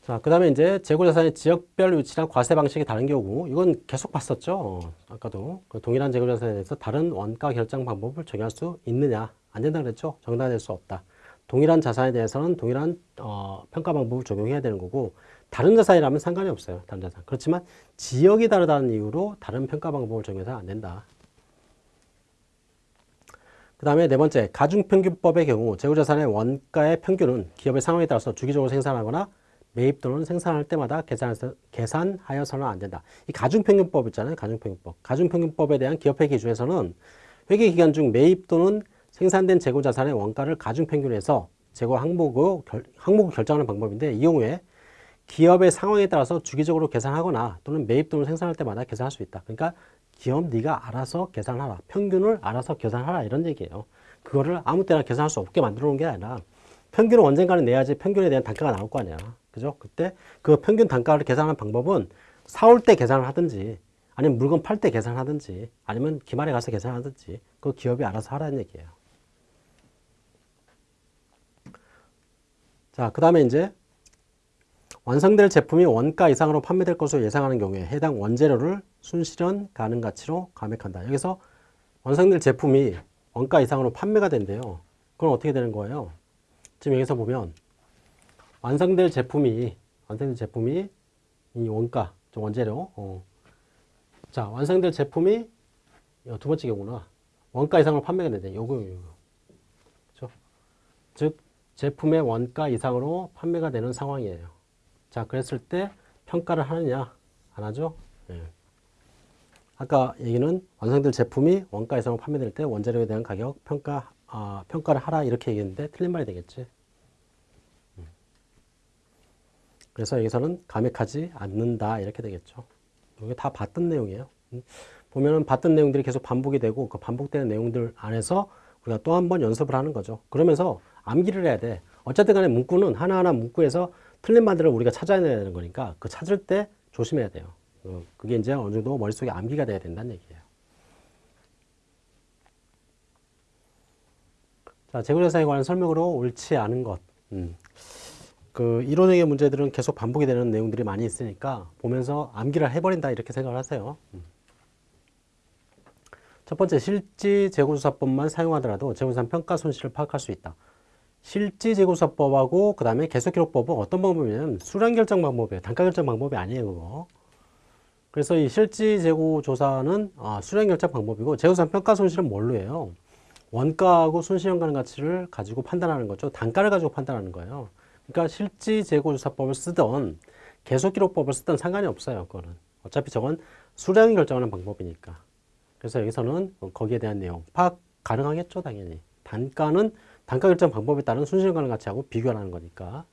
자, 그 다음에 이제 재고자산의 지역별 위치랑 과세 방식이 다른 경우, 이건 계속 봤었죠. 어, 아까도. 그 동일한 재고자산에 대해서 다른 원가 결정 방법을 적용할 수 있느냐. 안 된다 그랬죠. 정당화될 수 없다. 동일한 자산에 대해서는 동일한 어, 평가 방법을 적용해야 되는 거고 다른 자산이라면 상관이 없어요. 다른 자산. 그렇지만 지역이 다르다는 이유로 다른 평가 방법을 적용해서 안 된다. 그 다음에 네 번째, 가중평균법의 경우 재고자산의 원가의 평균은 기업의 상황에 따라서 주기적으로 생산하거나 매입 또는 생산할 때마다 계산해서, 계산하여서는 안 된다. 이 가중평균법 있잖아요. 가중평균법. 가중평균법에 대한 기업회 기준에서는 회계기간 중 매입 또는 생산된 재고 자산의 원가를 가중 평균해서 재고 항목을, 결, 항목을 결정하는 방법인데 이 경우에 기업의 상황에 따라서 주기적으로 계산하거나 또는 매입 또는 생산할 때마다 계산할 수 있다. 그러니까 기업 네가 알아서 계산하라. 평균을 알아서 계산하라 이런 얘기예요. 그거를 아무 때나 계산할 수 없게 만들어 놓은 게 아니라 평균을 언젠가는 내야지 평균에 대한 단가가 나올 거 아니야. 그죠? 그때 그 평균 단가를 계산하는 방법은 사올 때 계산을 하든지 아니면 물건 팔 때 계산하든지 아니면 기말에 가서 계산하든지 그 기업이 알아서 하라는 얘기예요. 자, 그 다음에 이제 완성될 제품이 원가 이상으로 판매될 것으로 예상하는 경우에 해당 원재료를 순실현 가능 가치로 감액한다. 여기서 완성될 제품이 원가 이상으로 판매가 된대요. 그럼 어떻게 되는 거예요? 지금 여기서 보면 완성될 제품이 완성될 제품이 이 원가, 원재료. 어. 자, 완성될 제품이 두 번째 경우나 원가 이상으로 판매가 된대. 요거 요거. 그렇죠? 즉 제품의 원가 이상으로 판매가 되는 상황이에요. 자, 그랬을 때 평가를 하느냐? 안 하죠? 예. 아까 얘기는 완성될 제품이 원가 이상으로 판매될 때 원자료에 대한 가격 평가 아, 평가를 하라 이렇게 얘기했는데 틀린 말이 되겠지. 음. 그래서 여기서는 감액하지 않는다 이렇게 되겠죠. 이게 다 봤던 내용이에요. 음. 보면은 봤던 내용들이 계속 반복이 되고 그 반복되는 내용들 안에서 우리가 또 한 번 연습을 하는 거죠. 그러면서 암기를 해야 돼. 어쨌든 간에 문구는 하나하나 문구에서 틀린 말들을 우리가 찾아야 되는 거니까 그 찾을 때 조심해야 돼요. 어, 그게 이제 어느 정도 머릿속에 암기가 돼야 된다는 얘기예요. 자, 재고자산에 관한 설명으로 옳지 않은 것. 음. 그 이론형의 문제들은 계속 반복이 되는 내용들이 많이 있으니까 보면서 암기를 해버린다 이렇게 생각을 하세요. 음. 첫 번째 실지 재고조사법만 사용하더라도 재고자산 평가 손실을 파악할 수 있다. 실지 재고조사법하고 그 다음에 계속기록법은 어떤 방법이냐면 수량 결정 방법이에요. 단가 결정 방법이 아니에요, 그거. 그래서 이 실지 재고 조사는 아, 수량 결정 방법이고 재고산 평가 손실은 뭘로 해요? 원가하고 손실연관 가치를 가지고 판단하는 거죠. 단가를 가지고 판단하는 거예요. 그러니까 실지 재고 조사법을 쓰던 계속 기록법을 쓰던 상관이 없어요. 그거는 어차피 저건 수량이 결정하는 방법이니까. 그래서 여기서는 거기에 대한 내용 파악 가능하겠죠, 당연히. 단가는 단가 결정 방법에 따른 손실연관 가치하고 비교하는 거니까.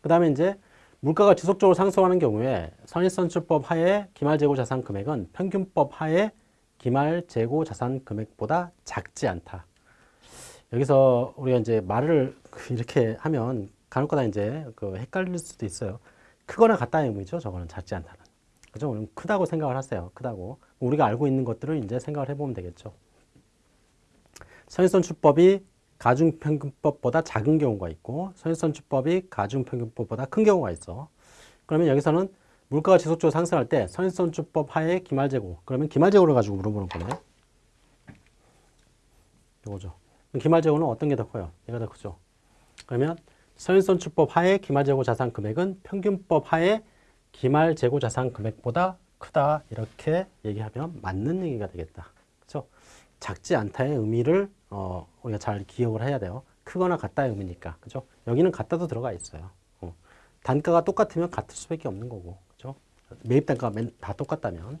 그 다음에 이제 물가가 지속적으로 상승하는 경우에 선입선출법 하에 기말재고 자산 금액은 평균법 하에 기말재고 자산 금액보다 작지 않다. 여기서 우리가 이제 말을 이렇게 하면 간혹가다 이제 그 헷갈릴 수도 있어요. 크거나 같다는 의미죠. 저거는 작지 않다는. 그죠? 우리는 크다고 생각을 하세요. 크다고. 우리가 알고 있는 것들을 이제 생각을 해보면 되겠죠. 선입선출법이 가중평균법보다 작은 경우가 있고 선입선출법이 가중평균법보다 큰 경우가 있어. 그러면 여기서는 물가가 지속적으로 상승할 때 선입선출법 하에 기말재고 그러면 기말재고를 가지고 물어보는 거네. 이거죠. 기말재고는 어떤 게 더 커요? 얘가 더 크죠. 그러면 선입선출법 하에 기말재고 자산 금액은 평균법 하에 기말재고 자산 금액보다 크다 이렇게 얘기하면 맞는 얘기가 되겠다. 그렇죠? 작지 않다의 의미를 어, 우리가 잘 기억을 해야 돼요. 크거나 같다의 의미니까. 그죠? 여기는 같다도 들어가 있어요. 어. 단가가 똑같으면 같을 수밖에 없는 거고. 그죠? 매입 단가가 다 똑같다면.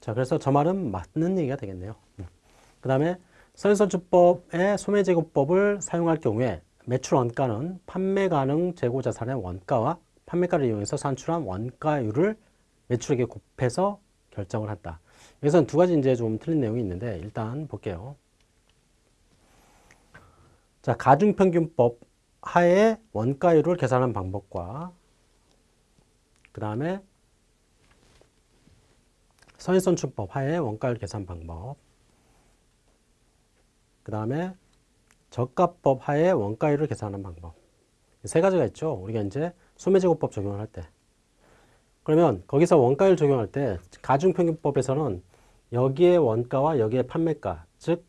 자, 그래서 저 말은 맞는 얘기가 되겠네요. 음. 그 다음에 선선주법의 소매제고법을 사용할 경우에 매출 원가는 판매 가능 재고 자산의 원가와 판매가를 이용해서 산출한 원가율을 매출액에 곱해서 결정을 한다. 여기서는 두 가지 이제 좀 틀린 내용이 있는데 일단 볼게요. 자, 가중평균법 하에 원가율을 계산하는 방법과 그 다음에 선인선출법 하에 원가율 계산 방법 그 다음에 저가법 하에 원가율을 계산하는 방법 세 가지가 있죠. 우리가 이제 소매제고법 적용을 할 때. 그러면 거기서 원가율 적용할 때 가중평균법에서는 여기에 원가와 여기에 판매가 즉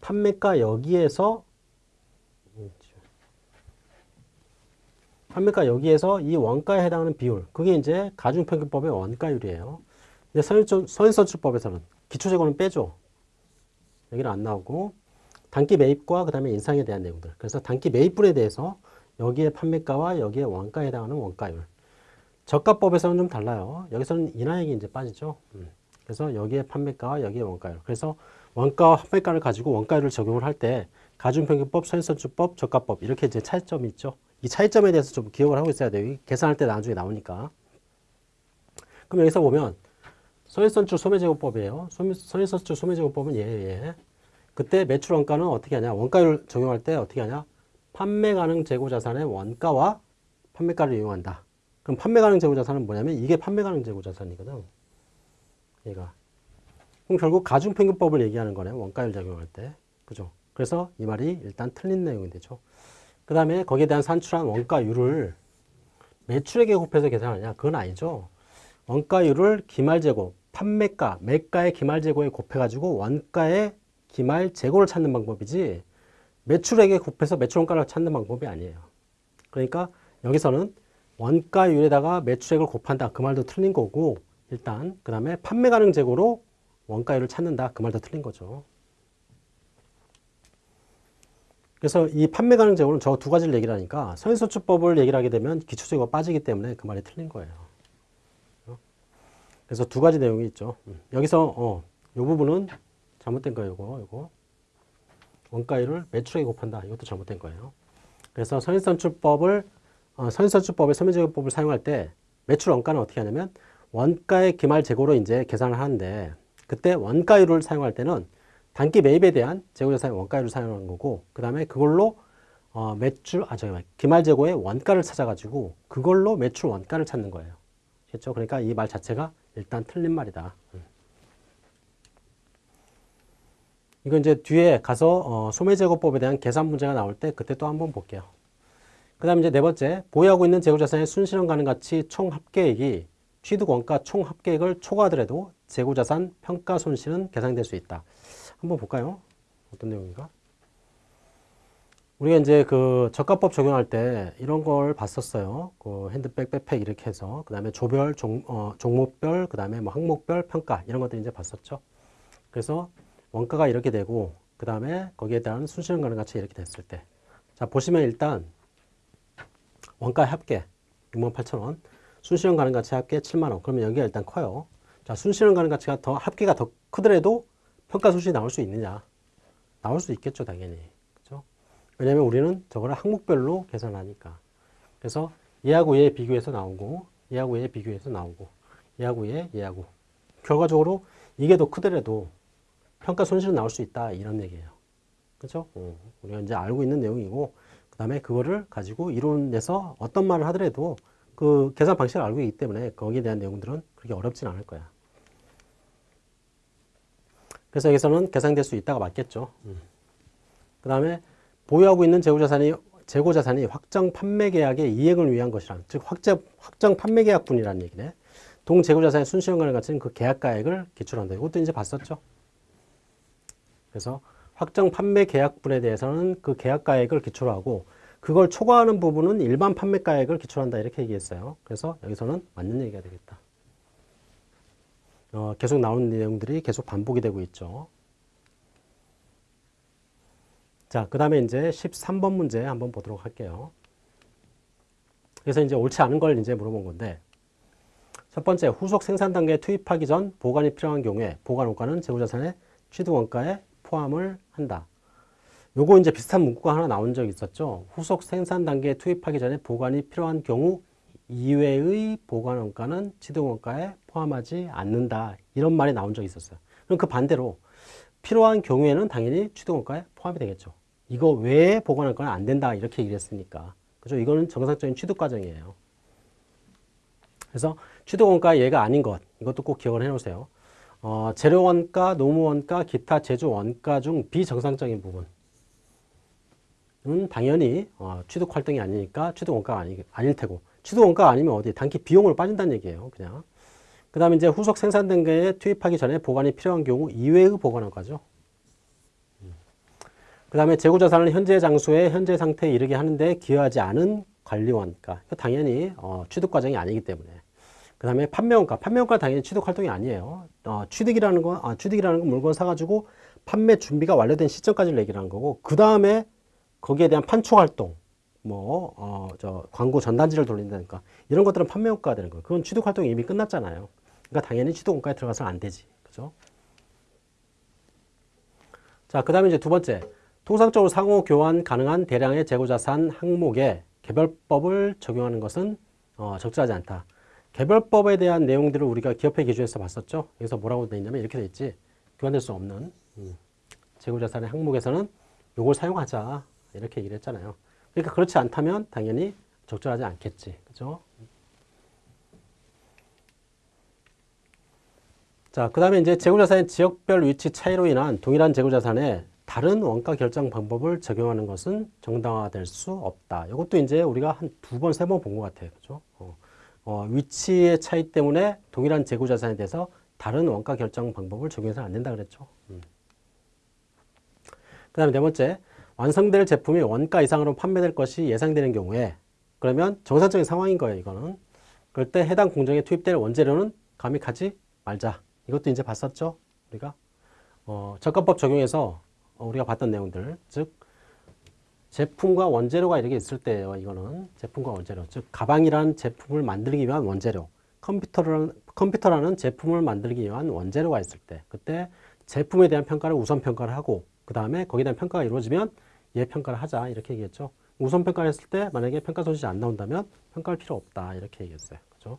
판매가 여기에서 판매가 여기에서 이 원가에 해당하는 비율 그게 이제 가중평균법의 원가율이에요. 근데 선인선출법에서는 기초재고는 빼죠. 여기는 안 나오고 단기 매입과 그 다음에 인상에 대한 내용들 그래서 단기 매입분에 대해서 여기에 판매가와 여기에 원가에 해당하는 원가율. 저가법에서는 좀 달라요. 여기서는 인하액이 이제 빠지죠. 음. 그래서 여기에 판매가와 여기에 원가율. 그래서 원가와 판매가를 가지고 원가율을 적용을 할 때 가중평균법, 선선주법, 저가법 이렇게 이제 차이점이 있죠. 이 차이점에 대해서 좀 기억을 하고 있어야 돼요. 계산할 때 나중에 나오니까. 그럼 여기서 보면 선일선출 소매제고법이에요. 선일선출 소매제고법은 예, 예. 그때 매출 원가는 어떻게 하냐? 원가율 적용할 때 어떻게 하냐? 판매 가능 재고 자산의 원가와 판매가를 이용한다. 그럼 판매 가능 재고 자산은 뭐냐면 이게 판매 가능 재고 자산이거든. 얘가. 그럼 결국 가중평균법을 얘기하는 거네. 원가율 적용할 때. 그죠? 그래서 이 말이 일단 틀린 내용이 되죠. 그 다음에 거기에 대한 산출한 원가율을 매출액에 곱해서 계산하냐? 그건 아니죠. 원가율을 기말 재고, 판매가, 매가의 기말 재고에 곱해가지고 원가의 기말 재고를 찾는 방법이지 매출액에 곱해서 매출원가를 찾는 방법이 아니에요. 그러니까 여기서는 원가율에다가 매출액을 곱한다. 그 말도 틀린 거고 일단 그 다음에 판매 가능 재고로 원가율을 찾는다. 그 말도 틀린 거죠. 그래서 이 판매 가능 재고는 저 두 가지를 얘기를 하니까 선인선출법을 얘기를 하게 되면 기초재고가 빠지기 때문에 그 말이 틀린 거예요. 어? 그래서 두 가지 내용이 있죠. 음. 여기서 어, 이 부분은 잘못된 거예요. 이거, 이거. 원가율을 매출액에 곱한다. 이것도 잘못된 거예요. 그래서 선인선출법을 어, 선인선출법의 서민재고법을 사용할 때 매출 원가는 어떻게 하냐면 원가의 기말 재고로 이제 계산을 하는데 그때 원가율을 사용할 때는 단기 매입에 대한 재고자산의 원가율을 사용하는 거고 그 다음에 그걸로 어, 매출 아 저기 기말 재고의 원가를 찾아가지고 그걸로 매출 원가를 찾는 거예요. 그렇죠? 그러니까 이 말 자체가 일단 틀린 말이다. 음. 이건 이제 뒤에 가서 어, 소매제고법에 대한 계산 문제가 나올 때 그때 또 한번 볼게요. 그 다음에 이제 네 번째, 보유하고 있는 재고자산의 순실현 가능 가치 총 합계액이 취득 원가 총 합계액을 초과하더라도 재고자산 평가 손실은 계산될 수 있다. 한번 볼까요? 어떤 내용인가? 우리가 이제 그 저가법 적용할 때 이런 걸 봤었어요. 그 핸드백, 백팩 이렇게 해서 그 다음에 조별, 종, 어, 종목별, 그 다음에 뭐 항목별 평가 이런 것들 이제 봤었죠. 그래서 원가가 이렇게 되고 그 다음에 거기에 대한 순실현 가능 가치 이렇게 됐을 때, 자 보시면 일단 원가 합계 68,000원, 순실현 가능 가치 합계 7만 원. 그러면 여기가 일단 커요. 자 순실현 가능 가치가 더 합계가 더 크더라도 평가 수준이 나올 수 있느냐? 나올 수 있겠죠, 당연히. 그죠? 왜냐면 우리는 저거를 항목별로 계산하니까. 그래서 얘하고 얘 비교해서 나오고, 얘하고 얘 비교해서 나오고, 얘하고 얘, 얘하고. 결과적으로 이게 더 크더라도 평가 손실은 나올 수 있다. 이런 얘기예요. 그죠? 어, 우리가 이제 알고 있는 내용이고, 그 다음에 그거를 가지고 이론에서 어떤 말을 하더라도 그 계산 방식을 알고 있기 때문에 거기에 대한 내용들은 그렇게 어렵진 않을 거야. 그래서 여기서는 계산될 수 있다가 맞겠죠. 음. 그 다음에 보유하고 있는 재고자산이 재고자산이 확정 판매 계약의 이행을 위한 것이란 즉 확정, 확정 판매 계약분이라는 얘기네. 동 재고자산의 순시효과를 갖춘 그 계약가액을 기출한다. 이것도 이제 봤었죠. 그래서 확정 판매 계약분에 대해서는 그 계약가액을 기초로 하고 그걸 초과하는 부분은 일반 판매가액을 기초한다 이렇게 얘기했어요. 그래서 여기서는 맞는 얘기가 되겠다. 어, 계속 나오는 내용들이 계속 반복이 되고 있죠. 자, 그 다음에 이제 13번 문제 한번 보도록 할게요. 그래서 이제 옳지 않은 걸 이제 물어본 건데, 첫 번째, 후속 생산 단계에 투입하기 전 보관이 필요한 경우에 보관 원가는 재고자산의 취득 원가에 포함을 한다. 요거 이제 비슷한 문구가 하나 나온 적이 있었죠. 후속 생산 단계에 투입하기 전에 보관이 필요한 경우 이외의 보관 원가는 취득 원가에 포함하지 않는다. 이런 말이 나온 적이 있었어요. 그럼 그 반대로 필요한 경우에는 당연히 취득 원가에 포함이 되겠죠. 이거 외에 보관 원가는 안 된다. 이렇게 얘기를 했으니까. 그죠? 이거는 정상적인 취득 과정이에요. 그래서 취득 원가 얘가 아닌 것. 이것도 꼭 기억을 해 놓으세요. 어, 재료 원가, 노무 원가, 기타 제조 원가 중 비정상적인 부분. 은 당연히 어, 취득 활동이 아니니까 취득 원가가 아니, 아닐 테고 취득 원가가 아니면 어디 단기 비용으로 빠진다는 얘기예요. 그냥. 그 다음에 이제 후속 생산 단계에 투입하기 전에 보관이 필요한 경우 이외의 보관 원가죠. 음. 그 다음에 재고자산을 현재 장소에 현재 상태에 이르게 하는데 기여하지 않은 관리원가. 당연히 어, 취득 과정이 아니기 때문에. 그 다음에 판매원가. 판매원가 당연히 취득 활동이 아니에요. 어, 취득이라는 건, 아, 취득이라는 건 물건 사가지고 판매 준비가 완료된 시점까지를 얘기를 한 거고, 그 다음에 거기에 대한 판촉 활동, 뭐, 어, 저, 광고 전단지를 돌린다니까. 이런 것들은 판매원가가 되는 거예요. 그건 취득 활동이 이미 끝났잖아요. 그러니까 당연히 취득 원가에 들어가서는 안 되지. 그죠? 자, 그 다음에 이제 두 번째. 통상적으로 상호 교환 가능한 대량의 재고자산 항목에 개별법을 적용하는 것은 어, 적절하지 않다. 개별법에 대한 내용들을 우리가 기업회 기준에서 봤었죠. 여기서 뭐라고 되어 있냐면 이렇게 되어 있지. 교환될 수 없는 음, 재고자산의 항목에서는 이걸 사용하자. 이렇게 얘기를 했잖아요. 그러니까 그렇지 않다면 당연히 적절하지 않겠지. 그죠? 자, 그 다음에 이제 재고자산의 지역별 위치 차이로 인한 동일한 재고자산에 다른 원가 결정 방법을 적용하는 것은 정당화될 수 없다. 이것도 이제 우리가 한 두 번, 세 번 본 것 같아요. 그죠? 어, 어, 위치의 차이 때문에 동일한 재고 자산에 대해서 다른 원가 결정 방법을 적용해서는 안 된다 그랬죠. 음. 그 다음에 네 번째, 완성될 제품이 원가 이상으로 판매될 것이 예상되는 경우에 그러면 정상적인 상황인 거예요. 이거는. 그럴 때 해당 공정에 투입될 원재료는 감익하지 말자. 이것도 이제 봤었죠. 우리가 어, 적합법 적용해서 우리가 봤던 내용들 즉 제품과 원재료가 이렇게 있을 때예요. 이거는 제품과 원재료. 즉 가방이라는 제품을 만들기 위한 원재료. 컴퓨터라는 컴퓨터라는 제품을 만들기 위한 원재료가 있을 때 그때 제품에 대한 평가를 우선 평가를 하고 그 다음에 거기에 대한 평가가 이루어지면 얘 평가를 하자 이렇게 얘기했죠. 우선 평가를 했을 때 만약에 평가 소식이 안 나온다면 평가할 필요 없다 이렇게 얘기했어요. 그죠?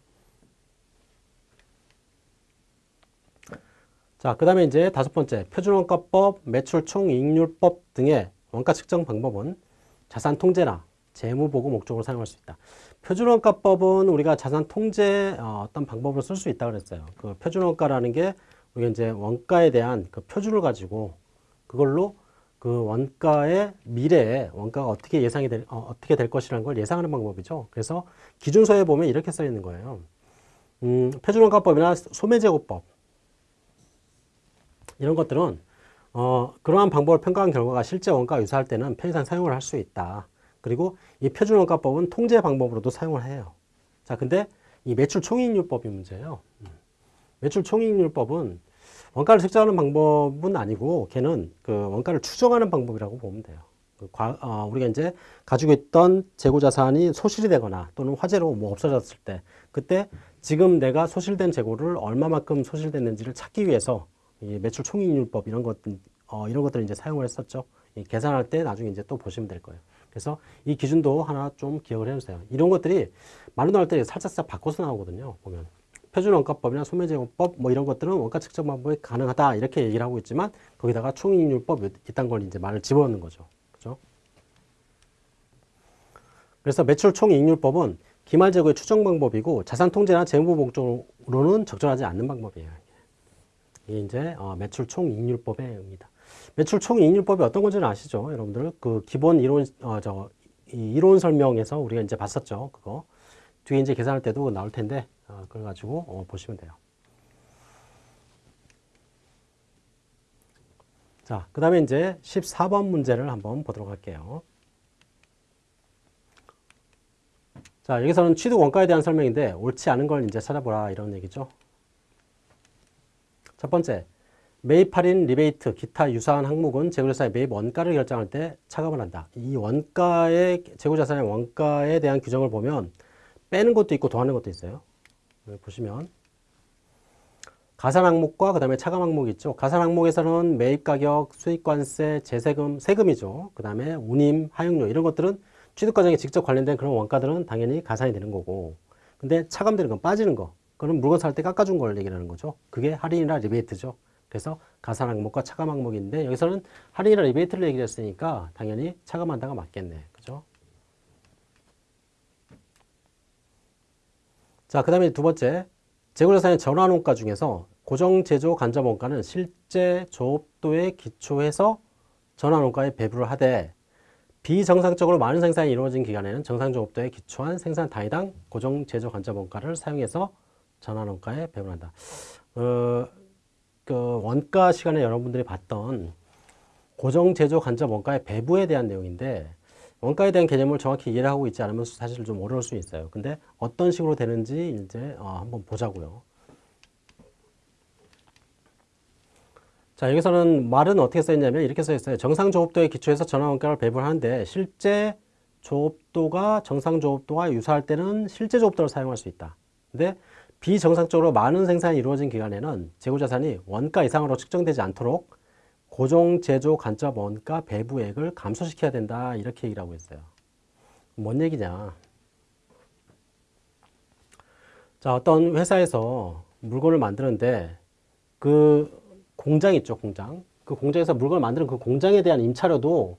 자, 그 다음에 이제 다섯 번째 표준원가법, 매출 총이익률법 등의 원가 측정 방법은 자산 통제나 재무 보고 목적으로 사용할 수 있다. 표준원가법은 우리가 자산 통제 어, 어떤 방법을 쓸수 있다 그랬어요. 그 표준원가라는 게 우리가 이제 원가에 대한 그 표준을 가지고 그걸로 그 원가의 미래에 원가가 어떻게 예상이 될, 어, 떻게 될 것이라는 걸 예상하는 방법이죠. 그래서 기준서에 보면 이렇게 써 있는 거예요. 음, 표준원가법이나 소매제고법 이런 것들은 어, 그러한 방법을 평가한 결과가 실제 원가와 유사할 때는 편의상 사용을 할 수 있다. 그리고 이 표준원가법은 통제 방법으로도 사용을 해요. 자, 근데 이 매출 총이익률법이 문제예요. 음. 매출 총이익률법은 원가를 측정하는 방법은 아니고 걔는 그 원가를 추정하는 방법이라고 보면 돼요. 그 과, 어, 우리가 이제 가지고 있던 재고 자산이 소실이 되거나 또는 화재로 뭐 없어졌을 때 그때 지금 내가 소실된 재고를 얼마만큼 소실됐는지를 찾기 위해서 이 매출 총이익률법 이런 것 어, 이런 것들을 이제 사용을 했었죠. 계산할 때 나중에 이제 또 보시면 될 거예요. 그래서 이 기준도 하나 좀 기억을 해주세요. 이런 것들이 말로 나올 때 살짝살짝 바꿔서 나오거든요. 보면. 표준원가법이나 소매제공법 뭐 이런 것들은 원가 측정 방법이 가능하다 이렇게 얘기를 하고 있지만 거기다가 총이익률법 이딴 걸 이제 말을 집어넣는 거죠. 그죠? 그래서 매출 총이익률법은 기말 재고의 추정 방법이고 자산 통제나 재무 목적으로는 적절하지 않는 방법이에요. 이게 이제 어, 매출 총이익률법의 의미다. 매출 총이익률법이 어떤 건지는 아시죠? 여러분들 그 기본 이론 어, 저 이론 설명에서 우리가 이제 봤었죠. 그거 뒤에 이제 계산할 때도 나올 텐데 어, 그래가지고 어, 보시면 돼요. 자, 그 다음에 이제 14번 문제를 한번 보도록 할게요. 자, 여기서는 취득 원가에 대한 설명인데 옳지 않은 걸 이제 찾아보라 이런 얘기죠. 첫 번째, 매입 할인, 리베이트, 기타 유사한 항목은 재고자산의 매입 원가를 결정할 때 차감을 한다. 이 원가의 재고자산의 원가에 대한 규정을 보면 빼는 것도 있고 더하는 것도 있어요. 보시면 가산 항목과 그 다음에 차감 항목이 있죠. 가산 항목에서는 매입가격, 수입관세, 제세금, 세금이죠. 그 다음에 운임, 하역료 이런 것들은 취득 과정에 직접 관련된 그런 원가들은 당연히 가산이 되는 거고 근데 차감되는 건 빠지는 거 그건 물건 살 때 깎아준 걸 얘기하는 거죠. 그게 할인이나 리베이트죠. 그래서 가산 항목과 차감 항목인데 여기서는 할인이나 리베이트를 얘기했으니까 당연히 차감한다가 맞겠네. 그죠? 자, 그 다음에 두 번째. 재고자산의 전환원가 중에서 고정제조 간접원가는 실제 조업도에 기초해서 전환원가에 배부를 하되 비정상적으로 많은 생산이 이루어진 기간에는 정상조업도에 기초한 생산 단위당 고정제조 간접원가를 사용해서 전환원가에 배분한다. 어, 그 원가 시간에 여러분들이 봤던 고정제조 간접 원가의 배부에 대한 내용인데 원가에 대한 개념을 정확히 이해를 하고 있지 않으면 사실 좀 어려울 수 있어요. 근데 어떤 식으로 되는지 이제 어, 한번 보자고요. 자 여기서는 말은 어떻게 써있냐면 이렇게 써있어요. 정상 조업도에 기초해서 전환원가를 배분하는데 실제 조업도가 정상 조업도와 유사할 때는 실제 조업도를 사용할 수 있다. 근데 비정상적으로 많은 생산이 이루어진 기간에는 재고자산이 원가 이상으로 측정되지 않도록 고정 제조 간접 원가 배부액을 감소시켜야 된다 이렇게 얘기를 하고 있어요. 뭔 얘기냐? 자 어떤 회사에서 물건을 만드는데 그 공장 있죠 공장 그 공장에서 물건을 만드는 그 공장에 대한 임차료도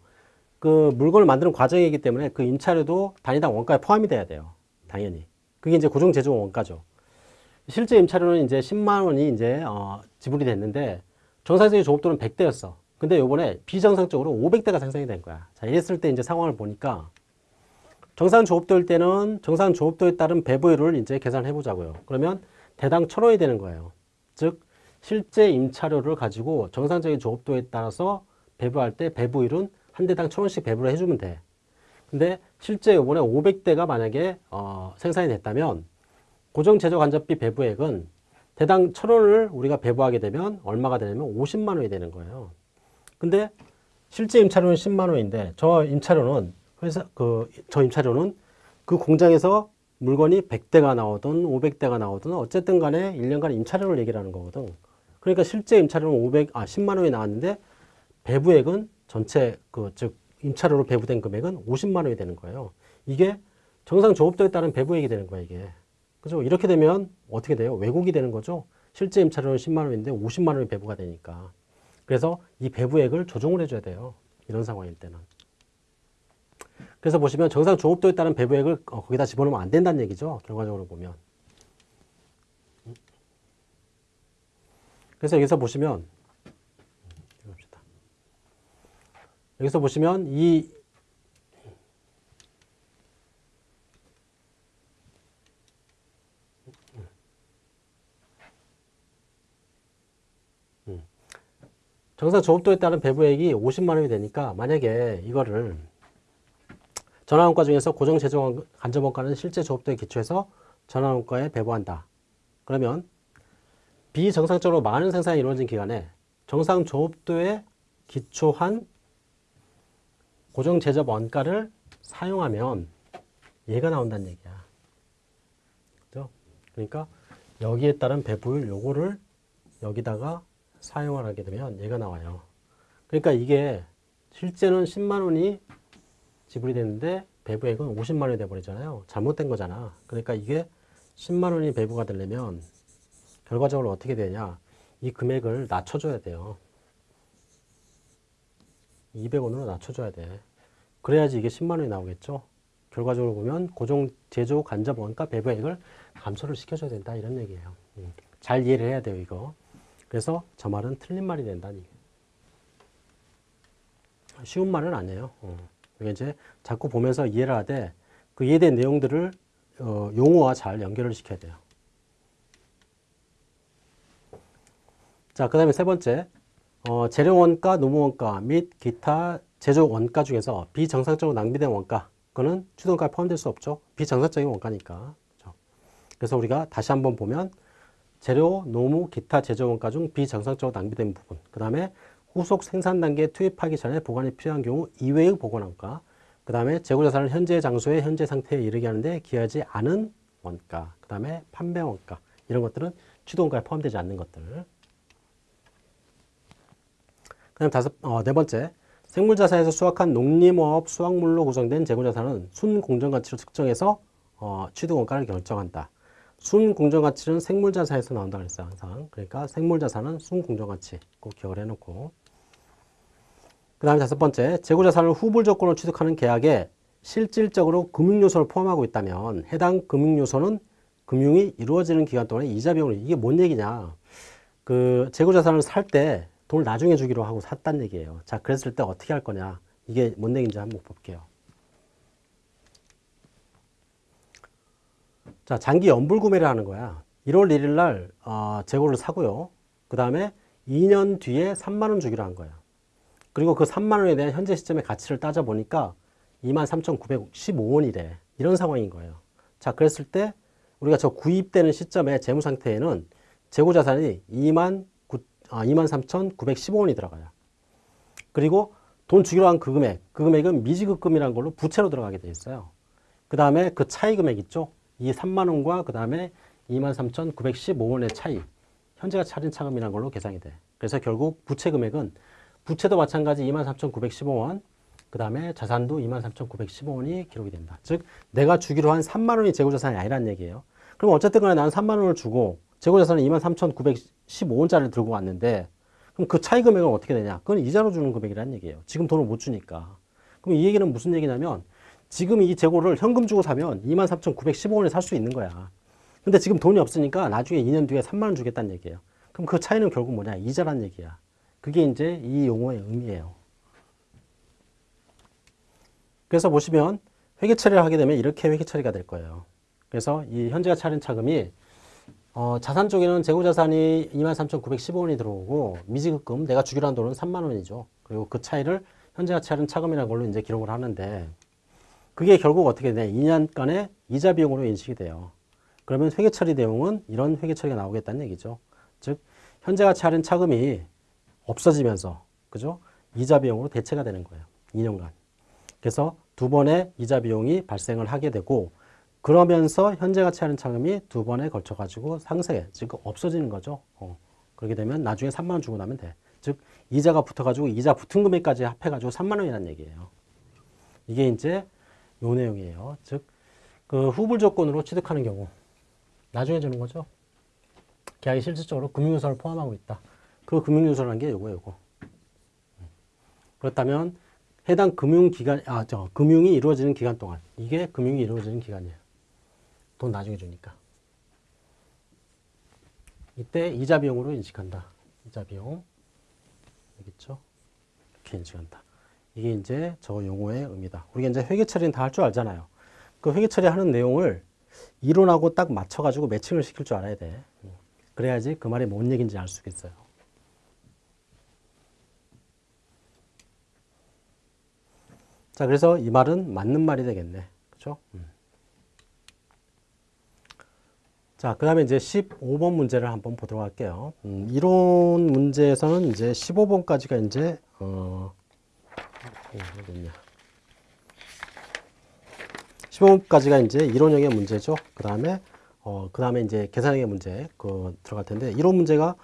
그 물건을 만드는 과정이기 때문에 그 임차료도 단위당 원가에 포함이 돼야 돼요 당연히 그게 이제 고정 제조 원가죠 실제 임차료는 이제 10만 원이 이제 어, 지불이 됐는데 정상적인 조업도는 100대였어. 근데 요번에 비정상적으로 500대가 생성이 된 거야. 자, 이랬을 때 이제 상황을 보니까 정상 조업도일 때는 정상 조업도에 따른 배부율을 이제 계산해 보자고요. 그러면 대당 1000원이 되는 거예요. 즉 실제 임차료를 가지고 정상적인 조업도에 따라서 배부할 때 배부율은 한 대당 1000원씩 배부를 해주면 돼. 근데 실제 요번에 500대가 만약에 어, 생산이 됐다면 고정 제조 간접비 배부액은 대당 천원을 우리가 배부하게 되면 얼마가 되냐면 50만 원이 되는 거예요. 근데 실제 임차료는 10만 원인데 저 임차료는 회사 그 저 임차료는 그 공장에서 물건이 100대가 나오든 500대가 나오든 어쨌든 간에 1년간 임차료를 얘기를 하는 거거든. 그러니까 실제 임차료는 500, 아, 10만 원이 나왔는데 배부액은 전체 그 즉 임차료로 배부된 금액은 50만 원이 되는 거예요. 이게 정상 조업도에 따른 배부액이 되는 거야, 이게. 그죠? 이렇게 되면 어떻게 돼요? 왜곡이 되는 거죠. 실제 임차료는 10만 원인데 50만 원이 배부가 되니까. 그래서 이 배부액을 조정을 해줘야 돼요. 이런 상황일 때는. 그래서 보시면 정상 조업도에 따른 배부액을 어, 거기다 집어넣으면 안 된다는 얘기죠. 결과적으로 보면. 그래서 여기서 보시면. 여기서 보시면 이 정상 조업도에 따른 배부액이 50만 원이 되니까 만약에 이거를 전환원가 중에서 고정 재정 간접원가는 실제 조업도에 기초해서 전환원가에 배부한다. 그러면 비정상적으로 많은 생산이 이루어진 기간에 정상 조업도에 기초한 고정 제접 원가를 사용하면 얘가 나온다는 얘기야. 그죠? 그러니까 여기에 따른 배부율 요거를 여기다가 사용을 하게 되면 얘가 나와요. 그러니까 이게 실제는 10만 원이 지불이 됐는데 배부액은 50만 원이 돼버리잖아요. 잘못된 거잖아. 그러니까 이게 10만 원이 배부가 되려면 결과적으로 어떻게 되냐. 이 금액을 낮춰줘야 돼요. 200원으로 낮춰줘야 돼. 그래야지 이게 10만 원이 나오겠죠. 결과적으로 보면 고정 제조 간접 원가 배부액을 감소를 시켜줘야 된다 이런 얘기예요. 음. 잘 이해를 해야 돼요 이거. 그래서 저 말은 틀린 말이 된다니. 쉬운 말은 아니에요. 어. 이게 이제 자꾸 보면서 이해를 하되 그 이해된 내용들을 어, 용어와 잘 연결을 시켜야 돼요. 자, 그 다음에 세 번째, 어, 재료 원가, 노무 원가 및 기타 제조 원가 중에서 비정상적으로 낭비된 원가, 그거는 추동가에 포함될 수 없죠. 비정상적인 원가니까. 그렇죠? 그래서 우리가 다시 한번 보면 재료, 노무, 기타 제조 원가 중 비정상적으로 낭비된 부분, 그 다음에 후속 생산 단계에 투입하기 전에 보관이 필요한 경우 이외의 보관 원가, 그 다음에 재고자산을 현재 장소의 현재 상태에 이르게 하는데 기하지 않은 원가, 그 다음에 판매 원가 이런 것들은 추동가에 포함되지 않는 것들. 그 다음 다섯, 어, 네 번째, 생물자산에서 수확한 농림어업 수확물로 구성된 재고자산은 순공정가치로 측정해서 어, 취득원가를 결정한다. 순공정가치는 생물자산에서 나온다 그랬어요 항상. 그러니까 생물자산은 순공정가치 꼭 기억을 해놓고. 그 다음에 다섯 번째, 재고자산을 후불 조건으로 취득하는 계약에 실질적으로 금융요소를 포함하고 있다면 해당 금융요소는 금융이 이루어지는 기간 동안에 이자 비용을 이게 뭔 얘기냐. 그 재고자산을 살 때 돈을 나중에 주기로 하고 샀단 얘기예요. 자 그랬을 때 어떻게 할 거냐. 이게 뭔 얘기인지 한번 볼게요 자 장기 연불 구매를 하는 거야 1월 1일 날 어, 재고를 사고요 그 다음에 2년 뒤에 3만 원 주기로 한 거야 그리고 그 3만 원에 대한 현재 시점의 가치를 따져보니까 23,915원이래. 이런 상황인 거예요. 자, 그랬을 때 우리가 저 구입되는 시점의 재무 상태에는 재고 자산이 2만 9, 아, 23,915원이 들어가요. 그리고 돈 주기로 한 그 금액, 그 금액은 미지급금이라는 걸로 부채로 들어가게 돼 있어요. 그 다음에 그 차이 금액 있죠? 이 3만 원과 그 다음에 23,915원의 차이, 현재가 차린 차금이라는 걸로 계산이 돼. 그래서 결국 부채 금액은 부채도 마찬가지 23,915원, 그 다음에 자산도 23,915원이 기록이 된다. 즉 내가 주기로 한 3만 원이 재고자산이 아니란 얘기예요. 그럼 어쨌든 간에 나는 3만 원을 주고 재고자산은 23,915원짜리를 들고 왔는데 그럼 그 차이 금액은 어떻게 되냐? 그건 이자로 주는 금액이란 얘기예요. 지금 돈을 못 주니까. 그럼 이 얘기는 무슨 얘기냐면 지금 이 재고를 현금 주고 사면 23,915원에 살 수 있는 거야. 근데 지금 돈이 없으니까 나중에 2년 뒤에 3만 원 주겠다는 얘기예요. 그럼 그 차이는 결국 뭐냐? 이자란 얘기야. 그게 이제 이 용어의 의미예요. 그래서 보시면 회계 처리를 하게 되면 이렇게 회계 처리가 될 거예요. 그래서 이 현재가 차린 차금이 어, 자산 쪽에는 재고자산이 23,915원이 들어오고 미지급금 내가 주기로 한 돈은 3만 원이죠. 그리고 그 차이를 현재가 차린 차금이라는 걸로 이제 기록을 하는데 그게 결국 어떻게 되냐 2년간의 이자 비용으로 인식이 돼요. 그러면 회계 처리 내용은 이런 회계 처리가 나오겠다는 얘기죠. 즉 현재가 차린 차금이 없어지면서 그죠? 이자 비용으로 대체가 되는 거예요. 2년간. 그래서 두 번의 이자 비용이 발생을 하게 되고 그러면서 현재 가치하는 차금이 두 번에 걸쳐 가지고 상세, 즉 없어지는 거죠. 어. 그렇게 되면 나중에 3만 원 주고 나면 돼. 즉 이자가 붙어 가지고 이자 붙은 금액까지 합해 가지고 3만 원이라는 얘기예요. 이게 이제 요 내용이에요. 즉 그 후불 조건으로 취득하는 경우 나중에 주는 거죠. 계약이 실질적으로 금융요소를 포함하고 있다. 그 금융요소라는 게 요거 요거. 그렇다면 해당 금융기간 아 저 금융이 이루어지는 기간 동안 이게 금융이 이루어지는 기간이에요. 돈 나중에 주니까. 이때 이자 비용으로 인식한다. 이자 비용. 있죠? 이렇게 인식한다. 이게 이제 저 용어의 의미다. 우리가 이제 회계 처리는 다 할 줄 알잖아요. 그 회계 처리하는 내용을 이론하고 딱 맞춰가지고 매칭을 시킬 줄 알아야 돼. 그래야지 그 말이 뭔 얘기인지 알 수 있어요. 자, 그래서 이 말은 맞는 말이 되겠네. 그죠? 음. 자, 그 다음에 이제 15번 문제를 한번 보도록 할게요. 음, 이론 문제에서는 이제 15번까지가 이제, 어. 15번까지가 이제 이론형의 문제죠. 그 다음에, 어, 그 다음에 이제 계산형의 문제, 그, 들어갈 텐데, 이론 문제가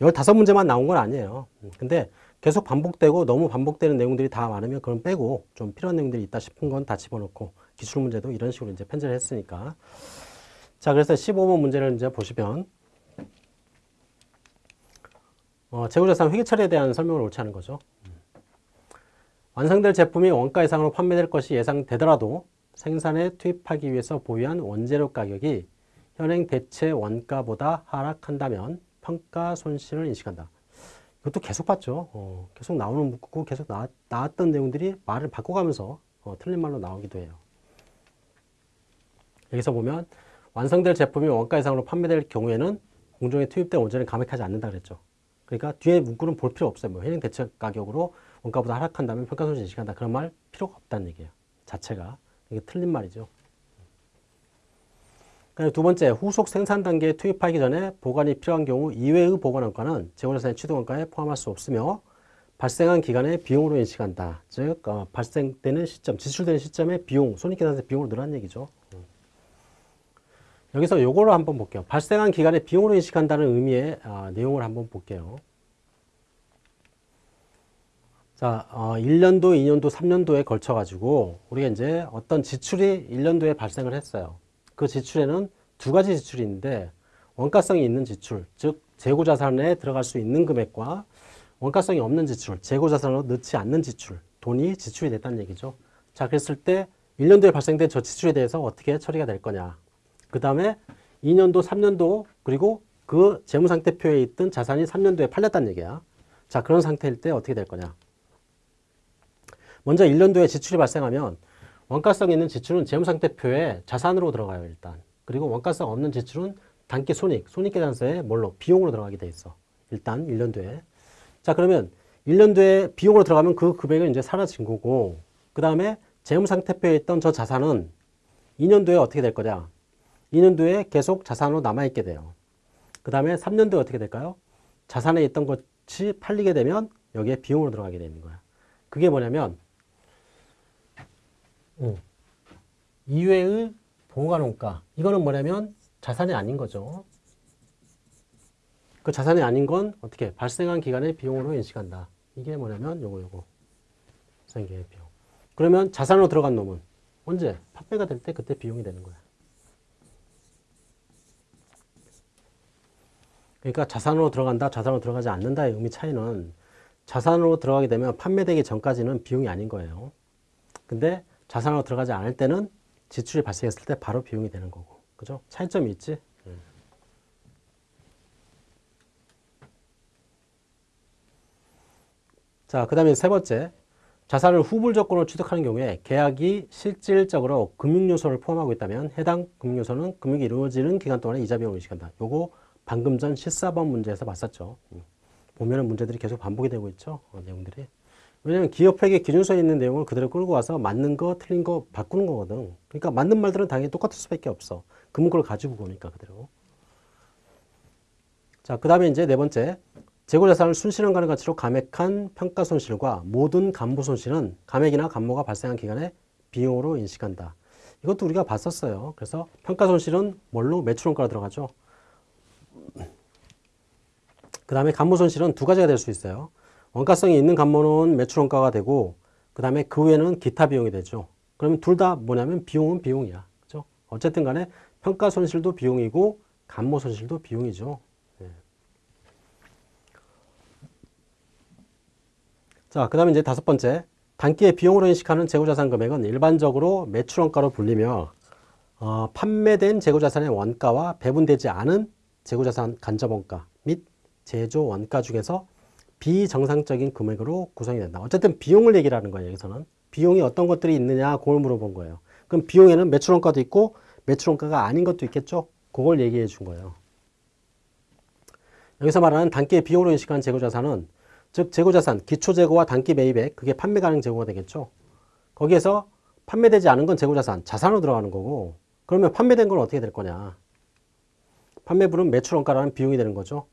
15문제만 나온 건 아니에요. 음, 근데 계속 반복되고 너무 반복되는 내용들이 다 많으면 그건 빼고 좀 필요한 내용들이 있다 싶은 건 다 집어넣고 기출 문제도 이런 식으로 이제 편제를 했으니까. 자, 그래서 15번 문제를 이제 보시면, 어, 재고자산 회계 처리에 대한 설명을 옳지 않은 거죠. 음. 완성될 제품이 원가 이상으로 판매될 것이 예상되더라도 생산에 투입하기 위해서 보유한 원재료 가격이 현행 대체 원가보다 하락한다면 평가 손실을 인식한다. 이것도 계속 봤죠. 어, 계속 나오는 문구, 계속 나, 나왔던 내용들이 말을 바꿔가면서 어, 틀린 말로 나오기도 해요. 여기서 보면 완성될 제품이 원가 이상으로 판매될 경우에는 공정에 투입된 원재료는 감액하지 않는다 그랬죠. 그러니까 뒤에 문구는 볼 필요 없어요. 뭐 현행 대체 가격으로 원가보다 하락한다면 평가 손실 인식한다. 그런 말 필요가 없다는 얘기예요. 자체가. 이게 틀린 말이죠. 두 번째, 후속 생산 단계에 투입하기 전에 보관이 필요한 경우 이외의 보관 원가는 재고자산의 취득 원가에 포함할 수 없으며 발생한 기간의 비용으로 인식한다. 즉 어, 발생되는 시점, 지출되는 시점의 비용, 손익계산서 비용으로 늘어난 얘기죠. 여기서 요거를 한번 볼게요. 발생한 기간의 비용으로 인식한다는 의미의 어, 내용을 한번 볼게요. 자, 어, 1년도, 2년도, 3년도에 걸쳐 가지고 우리가 이제 어떤 지출이 1년도에 발생을 했어요. 그 지출에는 두 가지 지출이 있는데 원가성이 있는 지출, 즉 재고자산에 들어갈 수 있는 금액과 원가성이 없는 지출, 재고자산으로 넣지 않는 지출, 돈이 지출이 됐다는 얘기죠. 자, 그랬을 때 1년도에 발생된 저 지출에 대해서 어떻게 처리가 될 거냐. 그 다음에 2년도, 3년도, 그리고 그 재무상태표에 있던 자산이 3년도에 팔렸다는 얘기야. 자, 그런 상태일 때 어떻게 될 거냐. 먼저 1년도에 지출이 발생하면 원가성 있는 지출은 재무상태표에 자산으로 들어가요, 일단. 그리고 원가성 없는 지출은 단기 손익, 손익계산서에 뭘로? 비용으로 들어가게 돼 있어. 일단 1년도에. 자, 그러면 1년도에 비용으로 들어가면 그 금액은 이제 사라진 거고, 그 다음에 재무상태표에 있던 저 자산은 2년도에 어떻게 될 거냐? 2년도에 계속 자산으로 남아있게 돼요. 그 다음에 3년도에 어떻게 될까요? 자산에 있던 것이 팔리게 되면 여기에 비용으로 들어가게 되는 거야. 그게 뭐냐면 음. 이외의 보관원가 이거는 뭐냐면 자산이 아닌 거죠. 그 자산이 아닌 건 어떻게 발생한 기간의 비용으로 인식한다. 이게 뭐냐면 요거 요거 생계의 비용. 그러면 자산으로 들어간 놈은 언제 판매가 될 때 그때 비용이 되는 거야. 그러니까 자산으로 들어간다, 자산으로 들어가지 않는다의 의미 차이는 자산으로 들어가게 되면 판매되기 전까지는 비용이 아닌 거예요. 근데 자산으로 들어가지 않을 때는 지출이 발생했을 때 바로 비용이 되는 거고. 그죠? 차이점이 있지? 음. 자, 그 다음에 세 번째. 자산을 후불 조건으로 취득하는 경우에 계약이 실질적으로 금융요소를 포함하고 있다면 해당 금융요소는 금융이 이루어지는 기간 동안에 이자 비용을 의식한다. 요거 방금 전 14번 문제에서 봤었죠. 음. 보면 은 문제들이 계속 반복이 되고 있죠. 어, 내용들이. 왜냐면 기업회계 기준서에 있는 내용을 그대로 끌고 와서 맞는 거 틀린 거 바꾸는 거거든. 그러니까 맞는 말들은 당연히 똑같을 수밖에 없어. 그 문구를 가지고 보니까 그대로. 자, 그 다음에 이제 네 번째. 재고자산을 순실현가능 가치로 감액한 평가 손실과 모든 간부 손실은 감액이나 감모가 발생한 기간에 비용으로 인식한다. 이것도 우리가 봤었어요. 그래서 평가 손실은 뭘로 매출원가로 들어가죠. 그 다음에 간모 손실은 두 가지가 될 수 있어요. 원가성이 있는 간모는 매출원가가 되고 그 다음에 그 외에는 기타 비용이 되죠. 그러면 둘 다 뭐냐면 비용은 비용이야. 그죠? 어쨌든 간에 평가 손실도 비용이고 간모 손실도 비용이죠. 예. 자, 그 다음에 이제 다섯 번째. 단기의 비용으로 인식하는 재고자산 금액은 일반적으로 매출원가로 불리며 어, 판매된 재고자산의 원가와 배분되지 않은 재고자산 간접원가 및 제조 원가 중에서 비정상적인 금액으로 구성이 된다. 어쨌든 비용을 얘기를 하는 거예요. 여기서는. 비용이 어떤 것들이 있느냐 그걸 물어본 거예요. 그럼 비용에는 매출원가도 있고 매출원가가 아닌 것도 있겠죠. 그걸 얘기해 준 거예요. 여기서 말하는 단기의 비용으로 인식한 재고자산은 즉 재고자산, 기초재고와 단기 매입액 그게 판매 가능 재고가 되겠죠. 거기에서 판매되지 않은 건 재고자산, 자산으로 들어가는 거고 그러면 판매된 건 어떻게 될 거냐. 판매분은 매출원가라는 비용이 되는 거죠.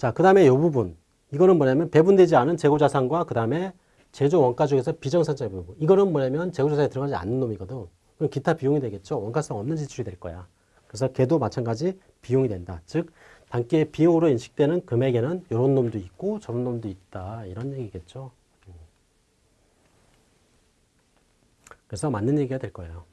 자, 그 다음에 이 부분. 이거는 뭐냐면 배분되지 않은 재고자산과 그 다음에 제조 원가 중에서 비정상적인 부분. 이거는 뭐냐면 재고자산에 들어가지 않는 놈이거든. 그럼 기타 비용이 되겠죠. 원가성 없는 지출이 될 거야. 그래서 걔도 마찬가지 비용이 된다. 즉 단기의 비용으로 인식되는 금액에는 이런 놈도 있고 저런 놈도 있다. 이런 얘기겠죠. 그래서 맞는 얘기가 될 거예요.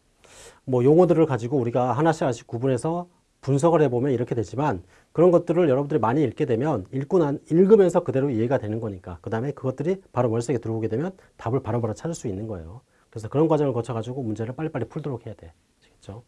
뭐 용어들을 가지고 우리가 하나씩 하나씩 구분해서 분석을 해보면 이렇게 되지만 그런 것들을 여러분들이 많이 읽게 되면 읽고 난, 읽으면서 그대로 이해가 되는 거니까 그 다음에 그것들이 바로 머릿속에 들어오게 되면 답을 바로바로 찾을 수 있는 거예요. 그래서 그런 과정을 거쳐가지고 문제를 빨리빨리 풀도록 해야 돼. 아시겠죠?